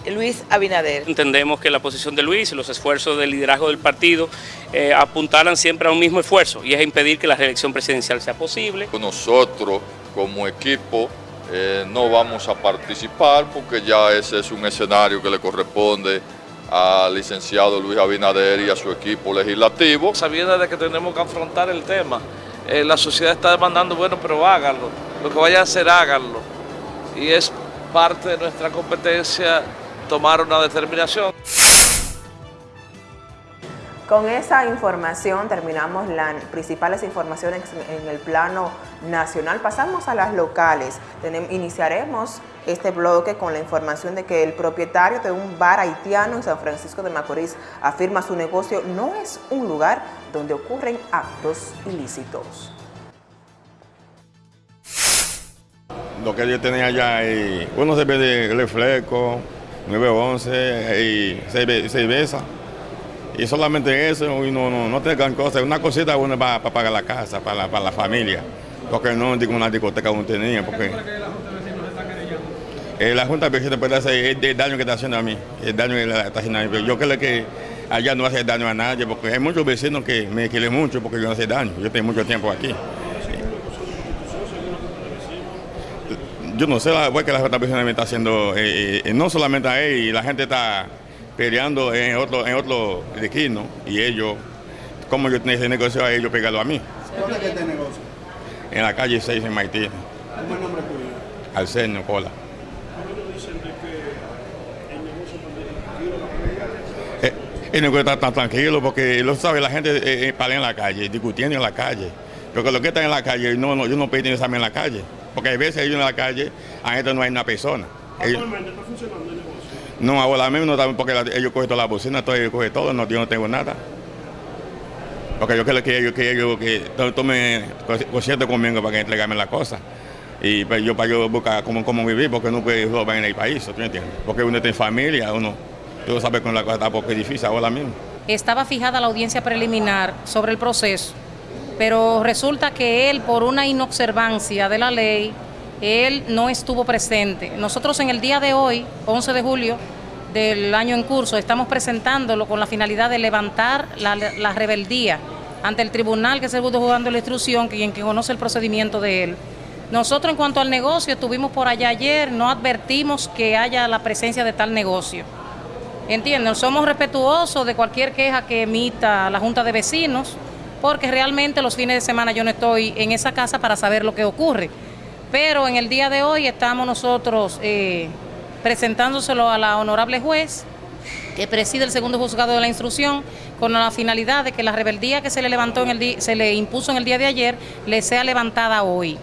Luis Abinader. Entendemos que la posición de Luis y los esfuerzos del liderazgo del partido eh, apuntaran siempre a un mismo esfuerzo y es impedir que la reelección presidencial sea posible. Nosotros como equipo eh, no vamos a participar porque ya ese es un escenario que le corresponde al licenciado Luis Abinader y a su equipo legislativo. Sabiendo de que tenemos que afrontar el tema, eh, la sociedad está demandando, bueno, pero háganlo, lo que vaya a hacer, háganlo. Y es parte de nuestra competencia tomar una determinación. Con esa información terminamos las principales informaciones en el plano nacional. Pasamos a las locales. iniciaremos este bloque con la información de que el propietario de un bar haitiano en San Francisco de Macorís afirma su negocio no es un lugar donde ocurren actos ilícitos. Lo que yo tenía allá, y, uno se ve de reflejo, 911 y cerveza. Y solamente eso, y no, no, no te gran cosa, una cosita uno para, pagar la casa, para la, para la familia. Porque no digo una discoteca uno tenía, porque... Eh, la Junta de Vecinos puede hacer el, daño que está haciendo a mí, el daño que está haciendo a mí. Yo creo que allá no hace daño a nadie, porque hay muchos vecinos que me quieren mucho porque yo no hace daño. Yo tengo mucho tiempo aquí. Yo no sé la que la Junta de Vecinos me está haciendo, eh, eh, no solamente a él, la gente está peleando en otro, en otro esquino y ellos, como yo tenía ese negocio a ellos, pegarlo a mí. ¿Dónde es este negocio? En la calle 6 en Maití. ¿Cómo es el nombre tuyo? Arsenio Cola. Eh, el negocio está tan tranquilo porque lo sabe, la gente eh, eh en la calle, discutiendo en la calle. Porque lo que están en la calle, no, no, yo no pedí examen en la calle. Porque a veces ellos en la calle, a esto no hay una persona. ¿Actualmente está funcionando el negocio? No, ahora mismo no, porque ellos cogen toda la bocina, todo, ellos cogen todo, no, yo no tengo nada. Porque yo creo que ellos que ellos que tomen concierto conmigo para que entregarme las cosas. Y pues, yo para yo buscar cómo, cómo vivir, porque no puedo robar en el país, ¿tú entiendes? Porque uno tiene familia, uno, tú sabes con la cosa está porque es difícil ahora mismo. Estaba fijada la audiencia preliminar sobre el proceso, pero resulta que él, por una inobservancia de la ley, él no estuvo presente. Nosotros en el día de hoy, 11 de julio del año en curso, estamos presentándolo con la finalidad de levantar la, rebeldía ante el tribunal que se pudo jugando la instrucción, quien que conoce el procedimiento de él. Nosotros en cuanto al negocio, estuvimos por allá ayer, no advertimos que haya la presencia de tal negocio. Entienden, somos respetuosos de cualquier queja que emita la Junta de Vecinos, porque realmente los fines de semana yo no estoy en esa casa para saber lo que ocurre. Pero en el día de hoy estamos nosotros eh, presentándoselo a la honorable juez que preside el segundo juzgado de la instrucción con la finalidad de que la rebeldía que se le levantó en el se le impuso en el día de ayer le sea levantada hoy.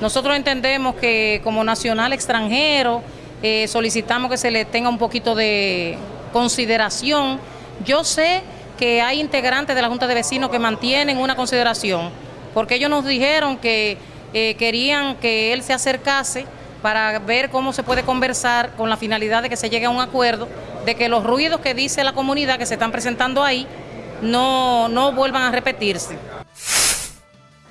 Nosotros entendemos que como nacional extranjero eh, solicitamos que se le tenga un poquito de consideración. Yo sé que hay integrantes de la Junta de Vecinos que mantienen una consideración, porque ellos nos dijeron que eh, querían que él se acercase para ver cómo se puede conversar con la finalidad de que se llegue a un acuerdo de que los ruidos que dice la comunidad que se están presentando ahí no, no vuelvan a repetirse.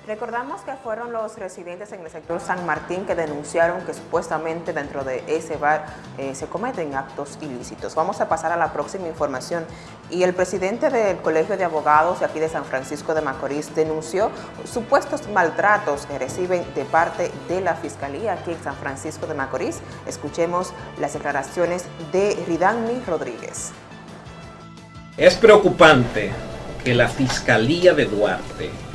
Recordamos que fueron los residentes en el sector San Martín que denunciaron que supuestamente dentro de ese bar eh, se cometen actos ilícitos. Vamos a pasar a la próxima información. Y el presidente del Colegio de Abogados de aquí de San Francisco de Macorís denunció supuestos maltratos que reciben de parte de la Fiscalía aquí en San Francisco de Macorís. Escuchemos las declaraciones de Ridani Rodríguez. Es preocupante que la Fiscalía de Duarte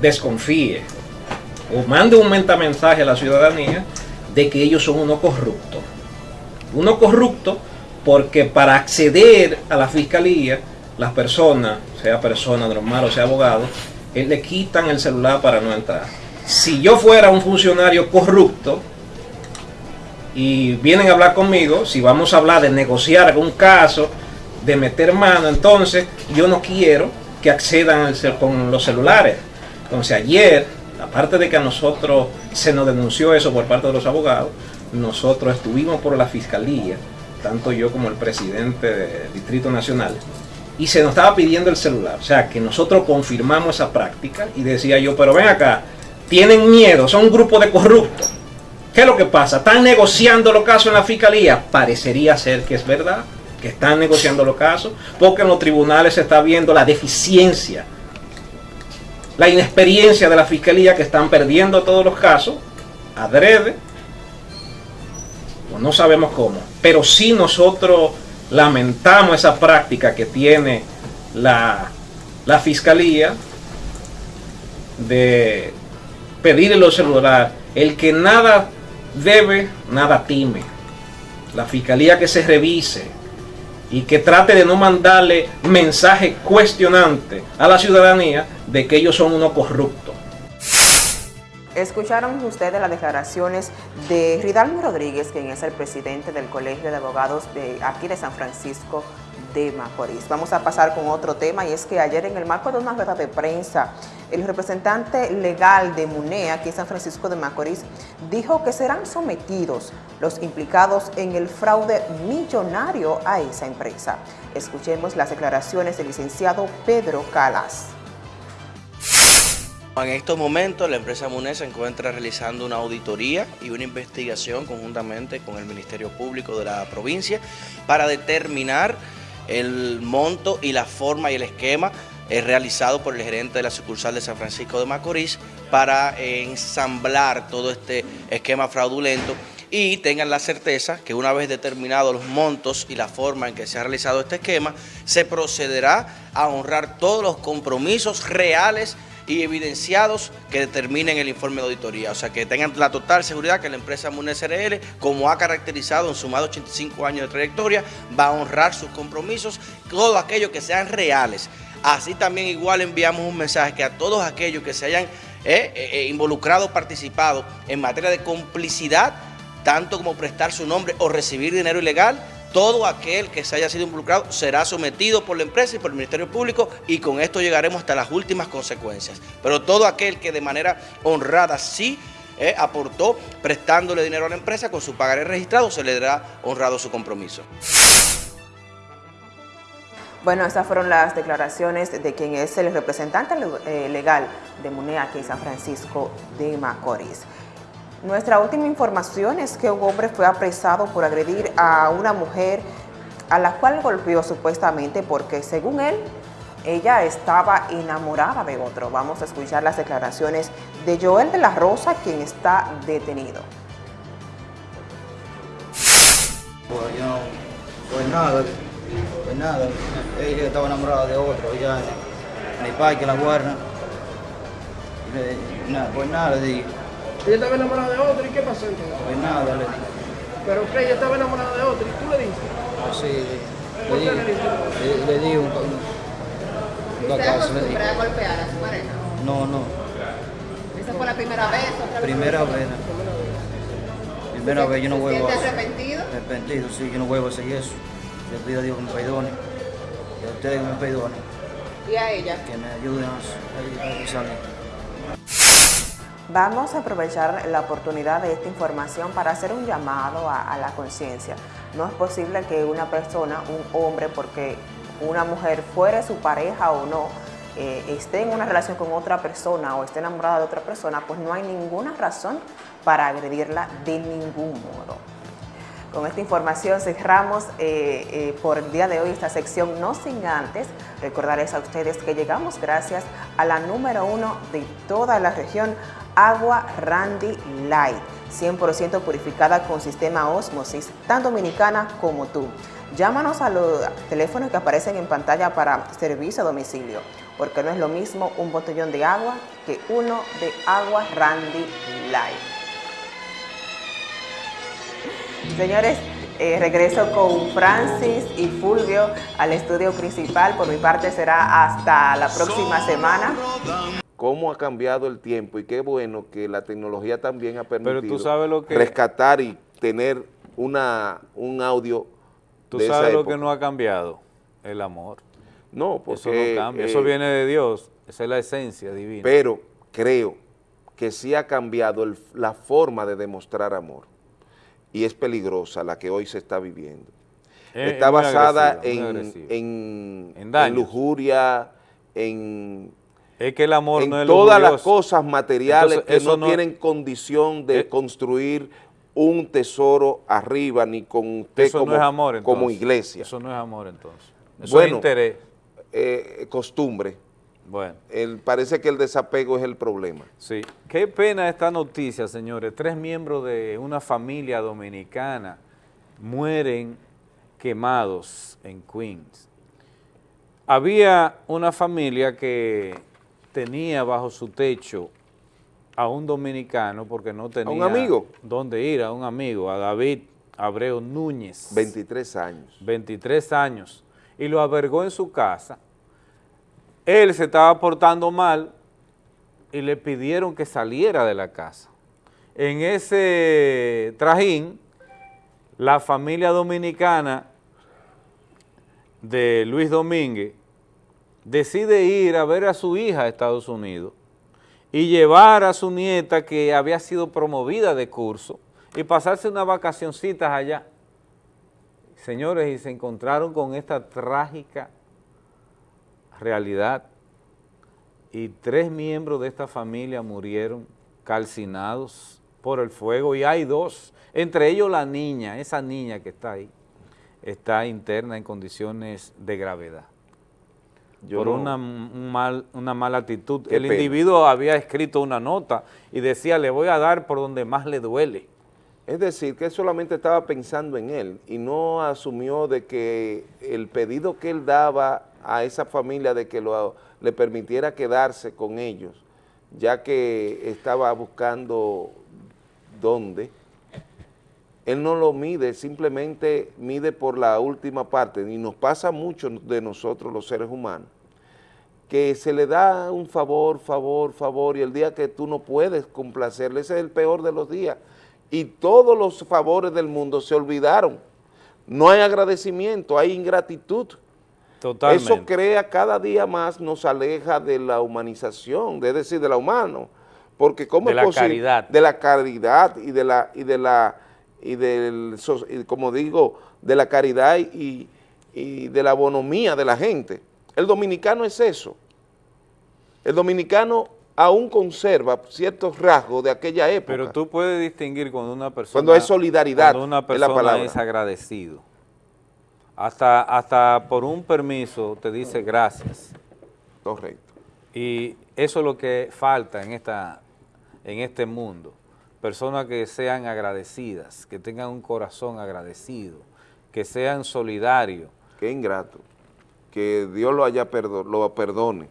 desconfíe o mande un mensaje a la ciudadanía de que ellos son uno corrupto. Uno corrupto porque para acceder a la fiscalía, las personas, sea persona normal o sea abogado, eh, le quitan el celular para no entrar. Si yo fuera un funcionario corrupto y vienen a hablar conmigo, si vamos a hablar de negociar algún caso, de meter mano, entonces yo no quiero que accedan con los celulares entonces ayer, aparte de que a nosotros se nos denunció eso por parte de los abogados, nosotros estuvimos por la fiscalía, tanto yo como el presidente del Distrito Nacional, y se nos estaba pidiendo el celular. O sea, que nosotros confirmamos esa práctica y decía yo, pero ven acá, tienen miedo, son un grupo de corruptos. ¿Qué es lo que pasa? ¿Están negociando los casos en la fiscalía? Parecería ser que es verdad, que están negociando los casos, porque en los tribunales se está viendo la deficiencia, la inexperiencia de la fiscalía que están perdiendo todos los casos, adrede, o no sabemos cómo, pero sí nosotros lamentamos esa práctica que tiene la, la fiscalía de pedirle los celulares, el que nada debe, nada time. La fiscalía que se revise y que trate de no mandarle mensaje cuestionante a la ciudadanía de que ellos son unos corruptos. Escucharon ustedes las declaraciones de Ridalmo Rodríguez, quien es el presidente del Colegio de Abogados de aquí de San Francisco de Macorís. Vamos a pasar con otro tema y es que ayer en el marco de una rueda de prensa, el representante legal de MUNEA aquí en San Francisco de Macorís dijo que serán sometidos los implicados en el fraude millonario a esa empresa. Escuchemos las declaraciones del licenciado Pedro Calas. En estos momentos la empresa MUNE se encuentra realizando una auditoría y una investigación conjuntamente con el Ministerio Público de la provincia para determinar el monto y la forma y el esquema eh, realizado por el gerente de la sucursal de San Francisco de Macorís para eh, ensamblar todo este esquema fraudulento. Y tengan la certeza que una vez determinados los montos y la forma en que se ha realizado este esquema, se procederá a honrar todos los compromisos reales y evidenciados que determinen el informe de auditoría. O sea, que tengan la total seguridad que la empresa MUNE SRL, como ha caracterizado en su más de 85 años de trayectoria, va a honrar sus compromisos, todo aquello que sean reales. Así también igual enviamos un mensaje que a todos aquellos que se hayan eh, eh, eh, involucrado, participado en materia de complicidad, tanto como prestar su nombre o recibir dinero ilegal, todo aquel que se haya sido involucrado será sometido por la empresa y por el Ministerio Público y con esto llegaremos hasta las últimas consecuencias. Pero todo aquel que de manera honrada sí eh, aportó prestándole dinero a la empresa con su pagaré registrado, se le dará honrado su compromiso. Bueno, estas fueron las declaraciones de quien es el representante eh, legal de MUNEA aquí en San Francisco de Macorís. Nuestra última información es que un hombre fue apresado por agredir a una mujer a la cual golpeó supuestamente porque según él, ella estaba enamorada de otro. Vamos a escuchar las declaraciones de Joel de la Rosa, quien está detenido. Pues nada, pues nada, ella estaba enamorada de otro, ella, mi padre que la guarda, pues nada. Ella estaba enamorada de otro, ¿y qué pasó entonces? Pues nada, le dije. ¿Pero que ella estaba enamorada de otro y tú le dices? Pues sí, ¿Por le, qué le, le di, dices? le, le di un, un, una ¿Usted casa, le di. a golpear a su pareja? No, no, ¿Esa fue la primera vez? ¿Otra vez? primera vez. Primera ¿Se- vez yo no vuelvo a arrepentido? Arrepentido, sí, yo no vuelvo a hacer eso. Le pido a Dios que me perdone. Y a ustedes que me perdonen. ¿Y a ella? Que me ayuden a, a, a salir. Vamos a aprovechar la oportunidad de esta información para hacer un llamado a, la conciencia. No es posible que una persona, un hombre, porque una mujer fuere su pareja o no, eh, esté en una relación con otra persona o esté enamorada de otra persona, pues no hay ninguna razón para agredirla de ningún modo. Con esta información cerramos eh, eh, por el día de hoy esta sección, no sin antes recordarles a ustedes que llegamos gracias a la número uno de toda la región, Agua Randy Light, 100% purificada con sistema Osmosis, tan dominicana como tú. Llámanos a los teléfonos que aparecen en pantalla para servicio a domicilio, porque no es lo mismo un botellón de agua que uno de Agua Randy Light. Señores, eh, regreso con Francis y Fulvio al estudio principal. Por mi parte será hasta la próxima semana. Cómo ha cambiado el tiempo y qué bueno que la tecnología también ha permitido tú sabes lo que- rescatar y tener una, un audio ¿Tú de esa sabes lo época. que no ha cambiado? El amor. No, porque... Eso no cambia, eh, eso viene de Dios, esa es la esencia divina. Pero creo que sí ha cambiado el- la forma de demostrar amor y es peligrosa la que hoy se está viviendo. Es- está es basada en, en, En en lujuria, en, Es que el amor en no es todas las cosas materiales Entonces, que no, tienen condición de Eh, construir un tesoro arriba, ni con usted Eso como, no es amor entonces. como iglesia. Eso no es amor entonces. Eso Bueno, es interés. eh, costumbre. Bueno. El- parece que el desapego es el problema. Sí. Qué pena esta noticia, señores. Tres miembros de una familia dominicana mueren quemados en Queens. Había una familia que tenía bajo su techo a un dominicano porque no tenía un amigo? dónde ir, a un amigo, a David Abreu Núñez. 23 años. 23 años. Y lo albergó en su casa. Él se estaba portando mal y le pidieron que saliera de la casa. En ese trajín, la familia dominicana de Luis Domínguez decide ir a ver a su hija a Estados Unidos y llevar a su nieta que había sido promovida de curso y pasarse unas vacacioncitas allá. Señores, y se encontraron con esta trágica realidad y tres miembros de esta familia murieron calcinados por el fuego y hay dos, entre ellos la niña, esa niña que está ahí, está interna en condiciones de gravedad. Yo por no- una, un mal, una mala actitud. Qué el pena. individuo había escrito una nota y decía, le voy a dar por donde más le duele. Es decir, que solamente estaba pensando en él y no asumió de que el pedido que él daba a esa familia de que lo, le permitiera quedarse con ellos, ya que estaba buscando dónde, él no lo mide, simplemente mide por la última parte y nos pasa mucho de nosotros los seres humanos, que se le da un favor, favor, favor, y el día que tú no puedes complacerle, ese es el peor de los días. Y todos los favores del mundo se olvidaron. No hay agradecimiento, hay ingratitud. Totalmente. Eso crea cada día más, nos aleja de la humanización, de- es decir, de la humano. Porque ¿cómo De es la posible? caridad. De la caridad y de la, y de la, y del, como digo, de la caridad y, y de la bonomía de la gente. El dominicano es eso. El dominicano aún conserva ciertos rasgos de aquella época. Pero tú puedes distinguir cuando una persona... Cuando hay solidaridad, Cuando una es la persona palabra. es agradecido. Hasta, hasta por un permiso te dice gracias. Correcto. Y eso es lo que falta en, esta, en este mundo. Personas que sean agradecidas, que tengan un corazón agradecido, que sean solidarios. Qué ingrato. Que Dios lo haya perdo- lo perdone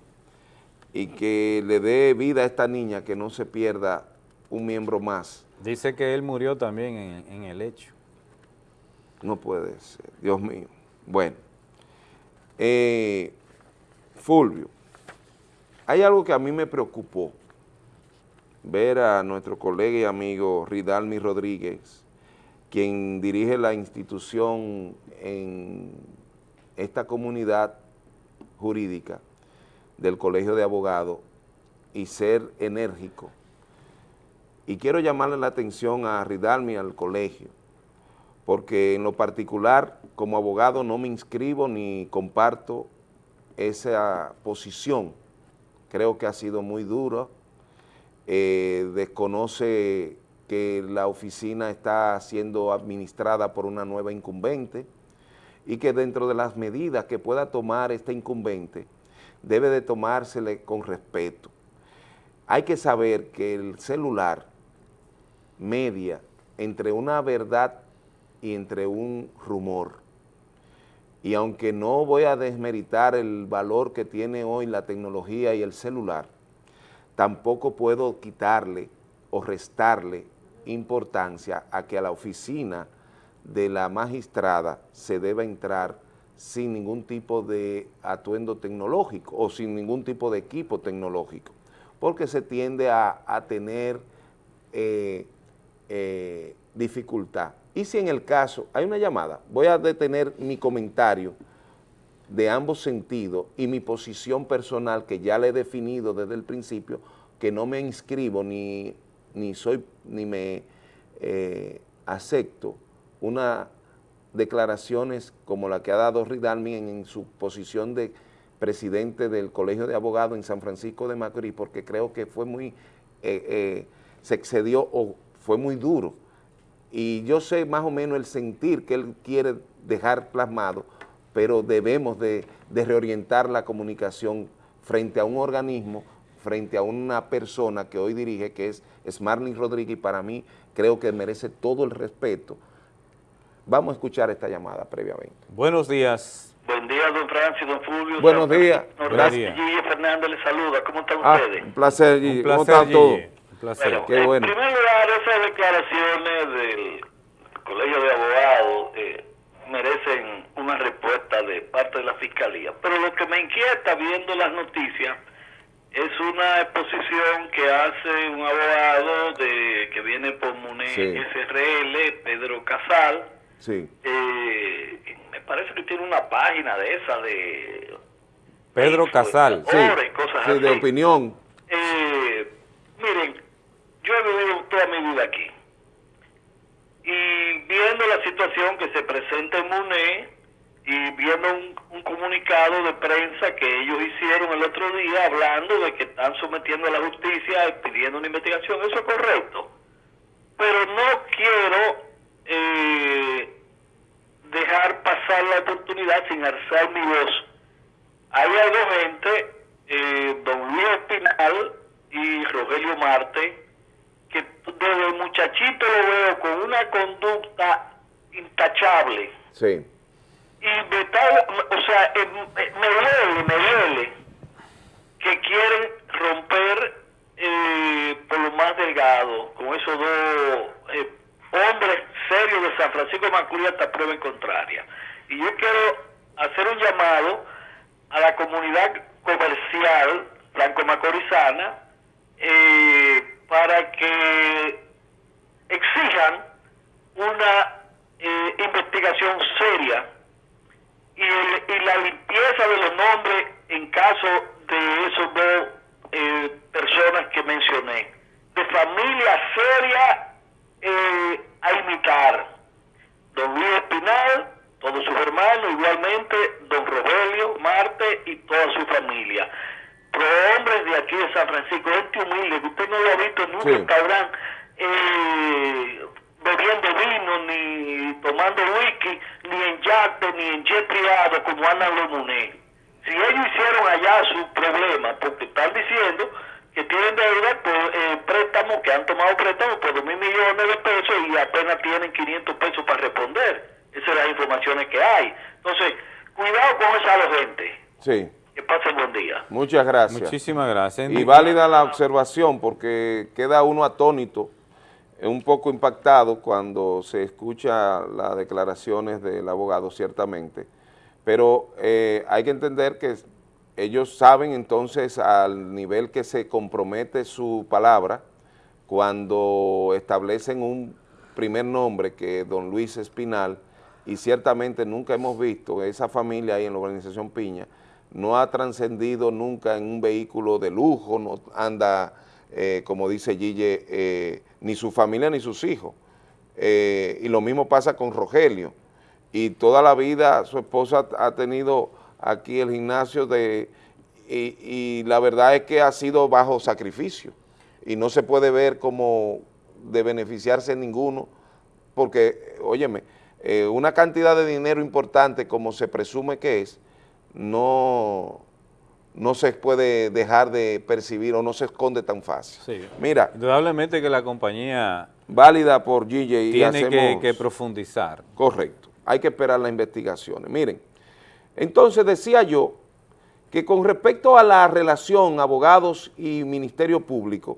y que le dé vida a esta niña, que no se pierda un miembro más. Dice que él murió también en, en el hecho. No puede ser, Dios mío. Bueno, eh, Fulvio, hay algo que a mí me preocupó, ver a nuestro colega y amigo Ridalmi Rodríguez, quien dirige la institución en esta comunidad jurídica del Colegio de Abogados y ser enérgico. Y quiero llamarle la atención a Ridalmi al colegio, porque en lo particular, como abogado, no me inscribo ni comparto esa posición. Creo que ha sido muy duro. Eh, desconoce que la oficina está siendo administrada por una nueva incumbente y que dentro de las medidas que pueda tomar este incumbente, debe de tomársele con respeto. Hay que saber que el celular media entre una verdad y entre un rumor. Y aunque no voy a desmeritar el valor que tiene hoy la tecnología y el celular, tampoco puedo quitarle o restarle importancia a que a la oficina de la magistrada se deba entrar sin ningún tipo de atuendo tecnológico o sin ningún tipo de equipo tecnológico, porque se tiende a, tener eh, eh, dificultad. Y si en el caso, hay una llamada, voy a detener mi comentario de ambos sentidos y mi posición personal que ya le he definido desde el principio, que no me inscribo ni, ni soy, ni me eh, acepto una declaraciones como la que ha dado Ridalmi en, en su posición de, presidente del Colegio de Abogados en San Francisco de Macorís, porque creo que fue muy, eh, eh, se excedió o fue muy duro. Y yo sé más o menos el sentir que él quiere dejar plasmado, pero debemos de, de reorientar la comunicación frente a un organismo, frente a una persona que hoy dirige, que es Smarlin Rodríguez, y para mí creo que merece todo el respeto. Vamos a escuchar esta llamada previamente. Buenos días. Buen día, don Francis, don Fulvio. Buenos días. Gracias. Gigi Fernández les saluda. ¿Cómo están Ah, ustedes? un placer, Gigi. Un ¿Cómo placer, están todos? Gigi. Un placer. Bueno, Qué en bueno. primer lugar, esas declaraciones del Colegio de Abogados eh, merecen una respuesta de parte de la Fiscalía. Pero lo que me inquieta viendo las noticias es una exposición que hace un abogado de que viene por MUNE Sí. SRL, Pedro Casal. Sí. Eh, me parece que tiene una página de esa de Pedro Casal. Sí, Ahora y cosas sí, de así. opinión. Eh, miren, yo he vivido toda mi vida aquí. Y viendo la situación que se presenta en MUNE y viendo un, un de prensa que ellos hicieron el otro día hablando de que están sometiendo a la justicia pidiendo una investigación, eso es correcto. Pero no quiero eh, dejar pasar la oportunidad sin alzar mi voz. Hay dos gente, eh, don Luis Espinal y Rogelio Marte, que desde muchachito lo veo con una conducta intachable. Sí. Y me está- o sea, eh, me me duele, me duele que quieren romper eh, por lo más delgado con esos dos eh, hombres serios de San Francisco de Macorís hasta prueba en contraria. Y yo quiero hacer un llamado a la comunidad comercial franco-macorizana eh, para que exijan una eh, investigación seria y, el- y la limpieza de los nombres en caso de esos dos eh, personas que mencioné. De familia seria eh, a imitar. Don Luis Espinal, todos sus hermanos, igualmente don Rogelio, Marte y toda su familia. Pro hombres de aquí de San Francisco, gente humilde, que usted no lo ha visto en un Sí. restaurante eh, bebiendo vino, ni tomando whisky, ni en yate, ni en jet privado, como andan los muné. Si ellos hicieron allá su problema, porque están diciendo que tienen deuda por eh, préstamos, que han tomado préstamos por dos mil millones de pesos y apenas tienen 500 pesos para responder. Esas son las informaciones que hay. Entonces, cuidado con esa gente. Sí. Que pasen buen día. Muchas gracias. Muchísimas gracias. Y válida la observación porque queda uno atónito, un poco impactado cuando se escucha las declaraciones del abogado, ciertamente, pero eh, hay que entender que ellos saben entonces al nivel que se compromete su palabra cuando establecen un primer nombre que es don Luis Espinal y ciertamente nunca hemos visto esa familia ahí en la organización Piña, no ha trascendido nunca en un vehículo de lujo, no anda, eh, como dice Gille, eh, ni su familia ni sus hijos. Eh, y lo mismo pasa con Rogelio. Y toda la vida su esposa ha tenido aquí el gimnasio de... Y, y la verdad es que ha sido bajo sacrificio. Y no se puede ver como de beneficiarse ninguno, porque, óyeme, una cantidad de dinero importante como se presume que es, no, no se puede dejar de percibir o no se esconde tan fácil. Sí. Mira, Indudablemente que la compañía válida por GJ y tiene que, hacemos- que profundizar. Correcto, hay que esperar las investigaciones. Miren, entonces decía yo que con respecto a la relación abogados y Ministerio Público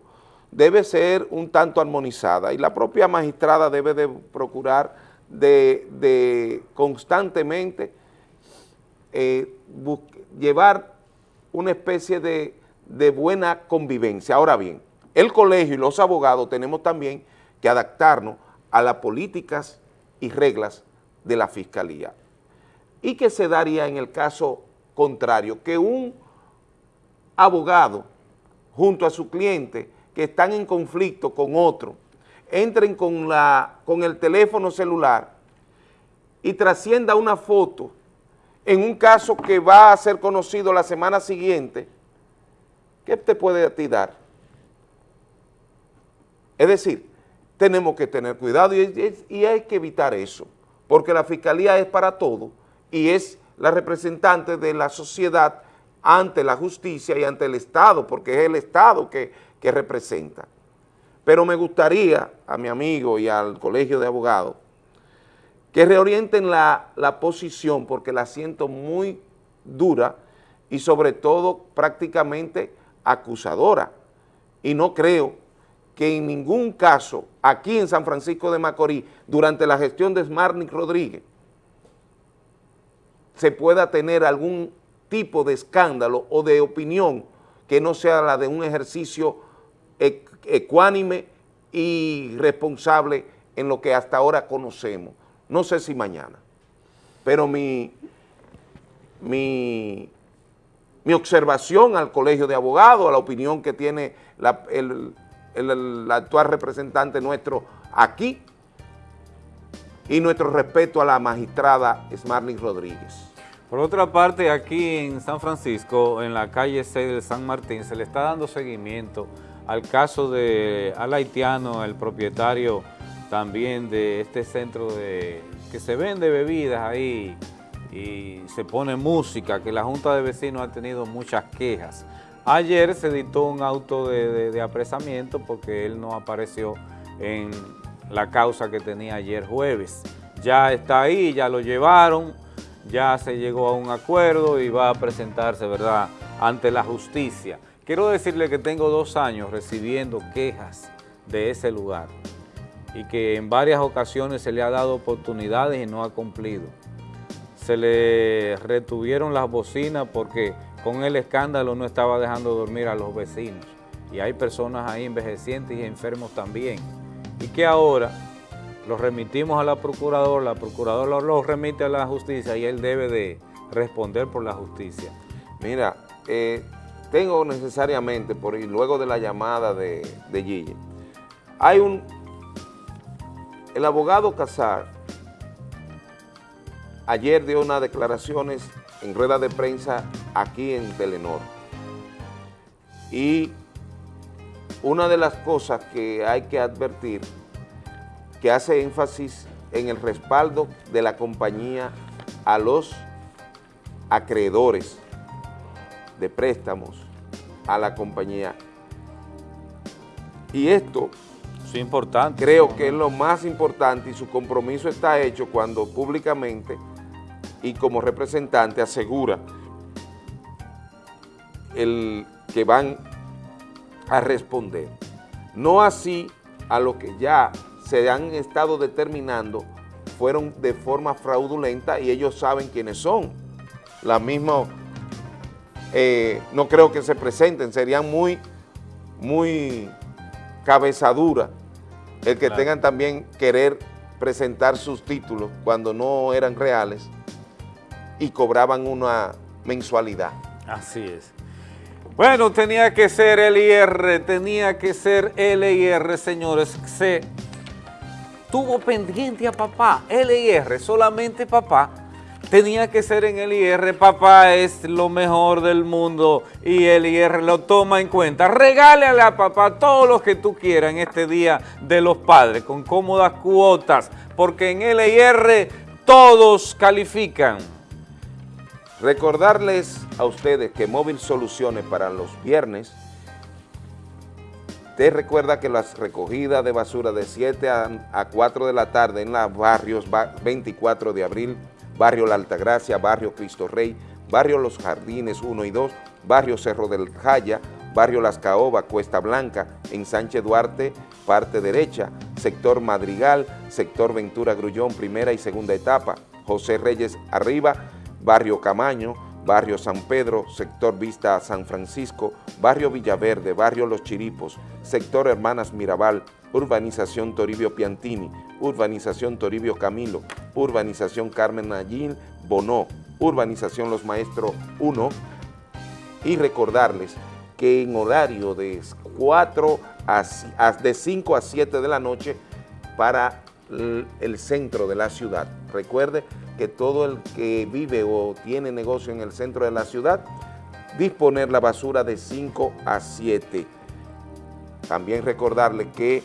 debe ser un tanto armonizada y la propia magistrada debe de procurar de, de constantemente eh, llevar una especie de, de buena convivencia. Ahora bien, el colegio y los abogados tenemos también que adaptarnos a las políticas y reglas de la Fiscalía. ¿Y qué se daría en el caso contrario? Que un abogado junto a su cliente que están en conflicto con otro, entren con, la, con el teléfono celular y trascienda una foto en un caso que va a ser conocido la semana siguiente, ¿qué te puede a ti dar? Es decir, tenemos que tener cuidado y, hay que evitar eso, porque la fiscalía es para todo y es la representante de la sociedad ante la justicia y ante el Estado, porque es el Estado que representa. Pero me gustaría a mi amigo y al colegio de abogados que reorienten la, la posición porque la siento muy dura y sobre todo prácticamente acusadora. Y no creo que en ningún caso aquí en San Francisco de Macorís, durante la gestión de Smarnick Rodríguez, se pueda tener algún tipo de escándalo o de opinión que no sea la de un ejercicio ecuánime y responsable en lo que hasta ahora conocemos. No sé si mañana, pero mi, mi, mi observación al colegio de abogados, a la opinión que tiene la, el, el, actual representante nuestro aquí y nuestro respeto a la magistrada Smarly Rodríguez. Por otra parte, aquí en San Francisco, en la calle 6 del San Martín, se le está dando seguimiento al caso de al haitiano, el propietario también de este centro de que se vende bebidas ahí y se pone música, que la Junta de Vecinos ha tenido muchas quejas. Ayer se dictó un auto de, apresamiento porque él no apareció en la causa que tenía ayer jueves. Ya está ahí, ya lo llevaron, ya se llegó a un acuerdo y va a presentarse, ¿verdad?, ante la justicia. Quiero decirle que tengo dos años recibiendo quejas de ese lugar y que en varias ocasiones se le ha dado oportunidades y no ha cumplido. Se le retuvieron las bocinas porque con el escándalo no estaba dejando dormir a los vecinos. Y hay personas ahí envejecientes y enfermos también. Y que ahora los remitimos a la procuradora, la procuradora los remite a la justicia y él debe de responder por la justicia. Mira, eh, tengo necesariamente, por luego de la llamada de, de Gille, hay un, el abogado Casar ayer dio unas declaraciones en rueda de prensa aquí en Telenor. Y una de las cosas que hay que advertir, que hace énfasis en el respaldo de la compañía a los acreedores de préstamos a la compañía. Y esto Creo que es lo más importante y su compromiso está hecho cuando públicamente y como representante asegura el que van a responder. No así a lo que ya se han estado determinando fueron de forma fraudulenta y ellos saben quiénes son. La misma, eh, no creo que se presenten, serían muy, muy cabezadura el que tengan también querer presentar sus títulos cuando no eran reales y cobraban una mensualidad. Así es. Bueno, tenía que ser LIR, tenía que ser LIR, señores. Se tuvo pendiente a papá, LIR, solamente papá. Tenía que ser en LIR, papá es lo mejor del mundo y LIR lo toma en cuenta. Regálale a papá todo lo que tú quieras en este Día de los Padres, con cómodas cuotas, porque en LIR todos califican. Recordarles a ustedes que Móvil Soluciones para los viernes te recuerda que las recogidas de basura de 7 a, 4 de la tarde en los barrios 24 de abril, barrio La Altagracia, barrio Cristo Rey, barrio Los Jardines 1 y 2, barrio Cerro del Jaya, barrio Las Caobas, Cuesta Blanca, en Sánchez Duarte, parte derecha, sector Madrigal, sector Ventura Grullón, primera y segunda etapa, José Reyes arriba, Barrio Camaño, Barrio San Pedro, Sector Vista San Francisco, Barrio Villaverde, Barrio Los Chiripos, Sector Hermanas Mirabal, Urbanización Toribio Piantini, Urbanización Toribio Camilo, Urbanización Carmen Nayín Bonó, Urbanización Los Maestros 1 y recordarles que en horario de 4 a, de 5 a 7 de la noche para el centro de la ciudad. Recuerde, que todo el que vive o tiene negocio en el centro de la ciudad, disponer la basura de 5 a 7. También recordarle que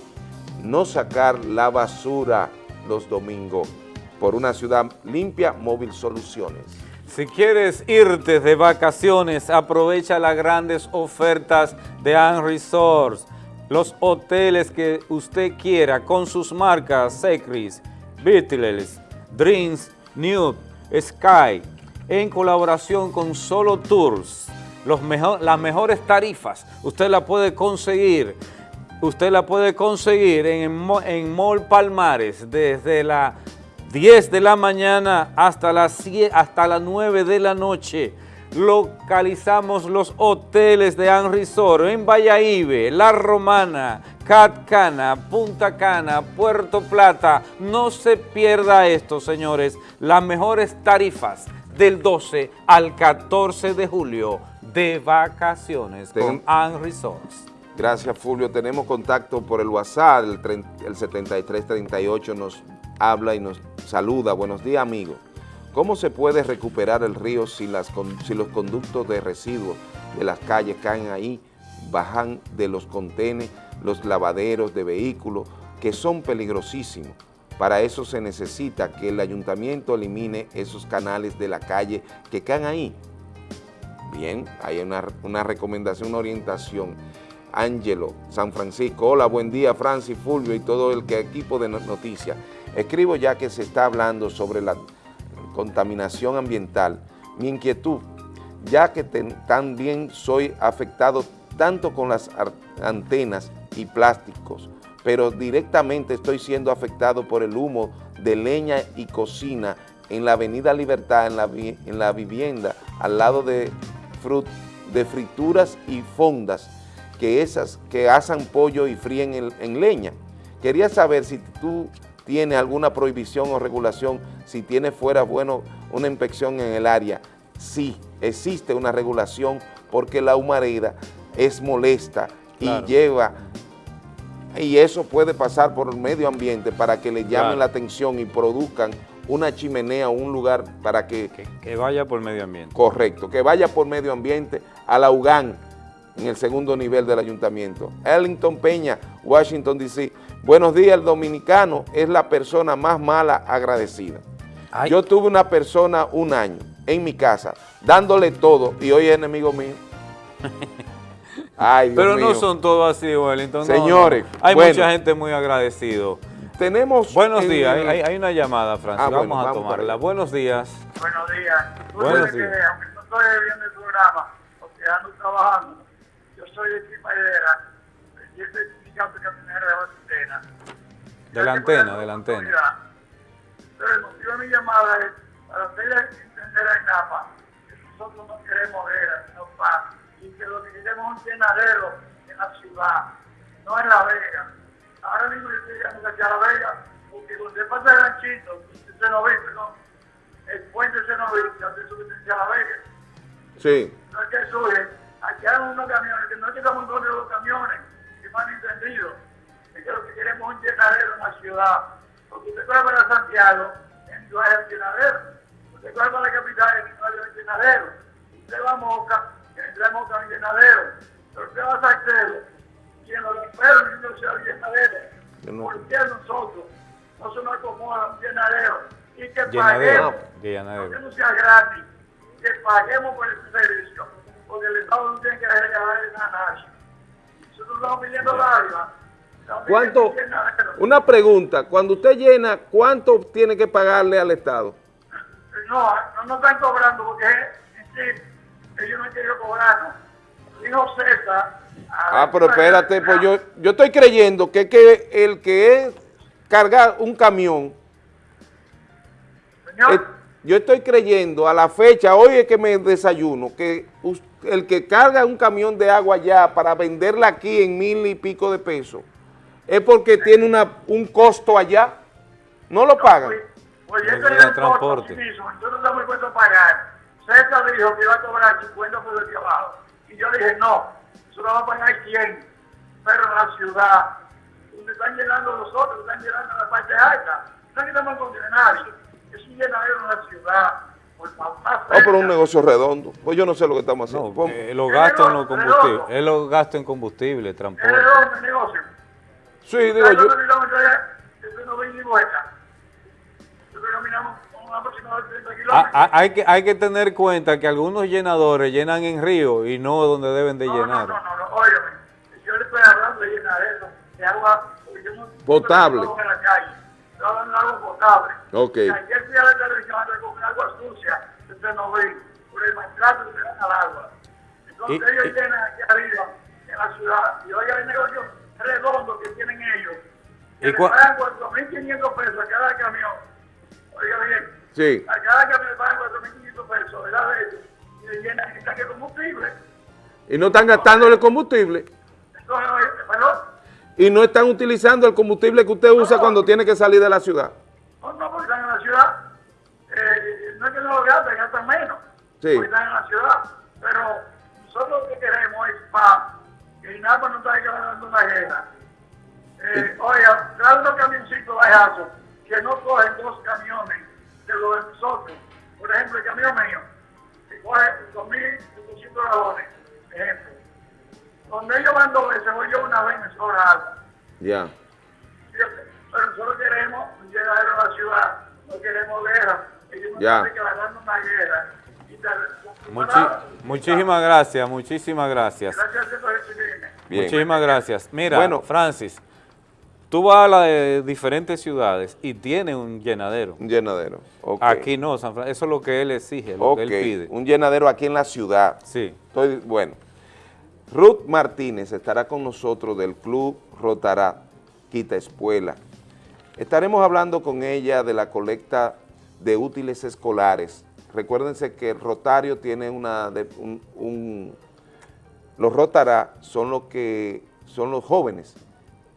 no sacar la basura los domingos por una ciudad limpia, Móvil Soluciones. Si quieres irte de vacaciones, aprovecha las grandes ofertas de Ann Resorts. Los hoteles que usted quiera con sus marcas Secris, Beatles, Dreams, Nude, Sky, en colaboración con Solo Tours. Los mejor, las mejores tarifas usted la puede conseguir usted la puede conseguir en, en Mall Palmares desde las 10 de la mañana hasta las, hasta las 9 de la noche. Localizamos los hoteles de An en Valladolid, La Romana, Catcana, Punta Cana, Puerto Plata. No se pierda esto, señores. Las mejores tarifas del 12 al 14 de julio de vacaciones con An Resorts. Gracias, Fulvio. Tenemos contacto por el WhatsApp, el, el 7338 nos habla y nos saluda. Buenos días, amigo. ¿Cómo se puede recuperar el río si, las, si los conductos de residuos de las calles caen ahí, bajan de los contenes, los lavaderos de vehículos, que son peligrosísimos? Para eso se necesita que el ayuntamiento elimine esos canales de la calle que caen ahí. Bien, hay una, una recomendación, una orientación. Ángelo, San Francisco. Hola, buen día, Francis, Fulvio y todo el equipo de noticias. Escribo ya que se está hablando sobre la contaminación ambiental. Mi inquietud, ya que también soy afectado tanto con las antenas y plásticos, pero directamente estoy siendo afectado por el humo de leña y cocina en la Avenida Libertad, en la, en la vivienda, al lado de, de frituras y fondas que esas que asan pollo y fríen en, leña. Quería saber si tú tienes alguna prohibición o regulación, si tiene fuera, bueno, una inspección en el área. Sí, existe una regulación porque la humareda es molesta y lleva, y eso puede pasar por el medio ambiente para que le llamen la atención y produzcan una chimenea o un lugar para que, que... Que vaya por medio ambiente. Correcto, que vaya por medio ambiente a la UGAN, en el segundo nivel del ayuntamiento. Ellington Peña, Washington, D.C. Buenos días, el dominicano es la persona más mala agradecida. Yo tuve una persona un año en mi casa, dándole todo, y hoy es enemigo mío. Ay, Pero no son todos así, Wellington. Señores. Hay mucha gente muy agradecido. Tenemos... Buenos días, hay, una llamada, Francis, ah, vamos a tomarla. Buenos días. Buenos días. Buenos días. Que, aunque no estoy viendo el programa, porque ando trabajando, soy de Chimaidera, y este sindicato camionero de Antena. De la antena, de la antena. Pero el motivo de mi llamada es para hacerle entender a INAPA que nosotros no queremos ver no paz, que lo que queremos es un llenadero en la ciudad, no en La Vega. Ahora mismo yo estoy llegando aquí a La Vega, porque cuando pasa el ganchito, se nos ve, perdón, el puente se nos ve, ya se sube a La Vega. Sí. No es que surge aquí hay unos camiones, que no llegamos en contra de los camiones, que no han entendido. Es que lo que queremos es un llenadero en la ciudad. Porque usted va para Santiago, en no hay un llenadero. Usted va para la capital, en no hay un llenadero. Usted va a Moca, en a Moca un llenadero. A Salcedo, y en los perros no se un llenadero. ¿Por qué nosotros no se nos acomoda un llenadero? Y que paguemos, que no sea gratis, que paguemos por ese servicio porque el Estado no tiene que regalar a nadie. Nosotros estamos pidiendo la ¿Cuánto? Una pregunta, cuando usted llena, ¿cuánto tiene que pagarle al Estado? No, no nos están cobrando porque sí, ellos no quieren cobrarnos. Dijo César... Ah, pero espérate, pues yo, yo estoy creyendo que, que el que es cargar un camión... Señor. yo estoy creyendo a la fecha, hoy es que me desayuno, que el que carga un camión de agua allá para venderla aquí en mil y pico de pesos, es porque tiene una, un costo allá, no lo pagan. Pues, pues ese es el transporte. Mismo, yo no estamos dispuestos a pagar. César dijo que iba a cobrar 50 por el trabajo. Y yo dije, no, eso lo va a pagar 100, pero en la ciudad, donde están llenando los otros, están llenando la parte alta, no estamos con nadie. Es un llenadero en la ciudad, por más más Oh, pero un negocio redondo. Pues yo no sé lo que estamos haciendo. Eh, los gastos en los combustibles, es los gastos en combustible, Es transporte. redondo el negocio. Sí, digo ¿Sabes yo. Cuántos kilómetros es? Eso no ven ni vuelta. Nosotros caminamos un aproximado de 30 Ah, ah, hay, que, hay que tener cuenta que algunos llenadores llenan en río y no donde deben de llenar. No, no, no, óyeme, yo le estoy hablando de llenadero, de agua, no- Potable. no de agua potable. Ok. Ayer fui a la televisión a recoger agua sucia, usted no ve, por el maltrato que le dan al agua. Entonces Y- ellos y- llenan aquí arriba, en la ciudad, y oiga el negocio redondo que tienen ellos, que ¿Y le pagan 4.500 pesos a cada camión, oiga bien, Sí. a cada camión le pagan 4.500 pesos, ellos, y le llenan el tanque de combustible. Y no están gastando el combustible. Entonces, oye, perdón, Y no están utilizando el combustible que usted usa cuando tiene que salir de la ciudad. no, no, porque están en la ciudad. Eh, no es que no lo gastan, gastan menos. Sí. Porque están en la ciudad. Pero nosotros lo que queremos es para que INAPA no esté ganando una guerra. Eh, oiga, trae unos camioncitos bajazos que no cogen dos camiones de los de nosotros. Por ejemplo, el camión mío, que coge 2.200 galones, ejemplo. Donde ellos van dos veces, voy yo una vez me sobra agua. Ya. Pero nosotros queremos un llenadero en la ciudad, no queremos guerra. Ellos no Ya. tienen que ganarnos una guerra. Y tal. Muchi- muchísimas gracias, muchísimas gracias. Gracias por recibirme. Bien. Muchísimas gracias. Mira, Bueno. Francis, tú vas a las de diferentes ciudades y tiene un llenadero. Un llenadero. Aquí no, San Fran- eso es lo que él exige, lo que él pide. un llenadero aquí en la ciudad. Sí. Estoy, bueno, Ruth Martínez estará con nosotros del Club Rotará, Quita Espuela. Estaremos hablando con ella de la colecta de útiles escolares. Recuérdense que el Rotario tiene una, de- un, un- los Rotará son los que son los jóvenes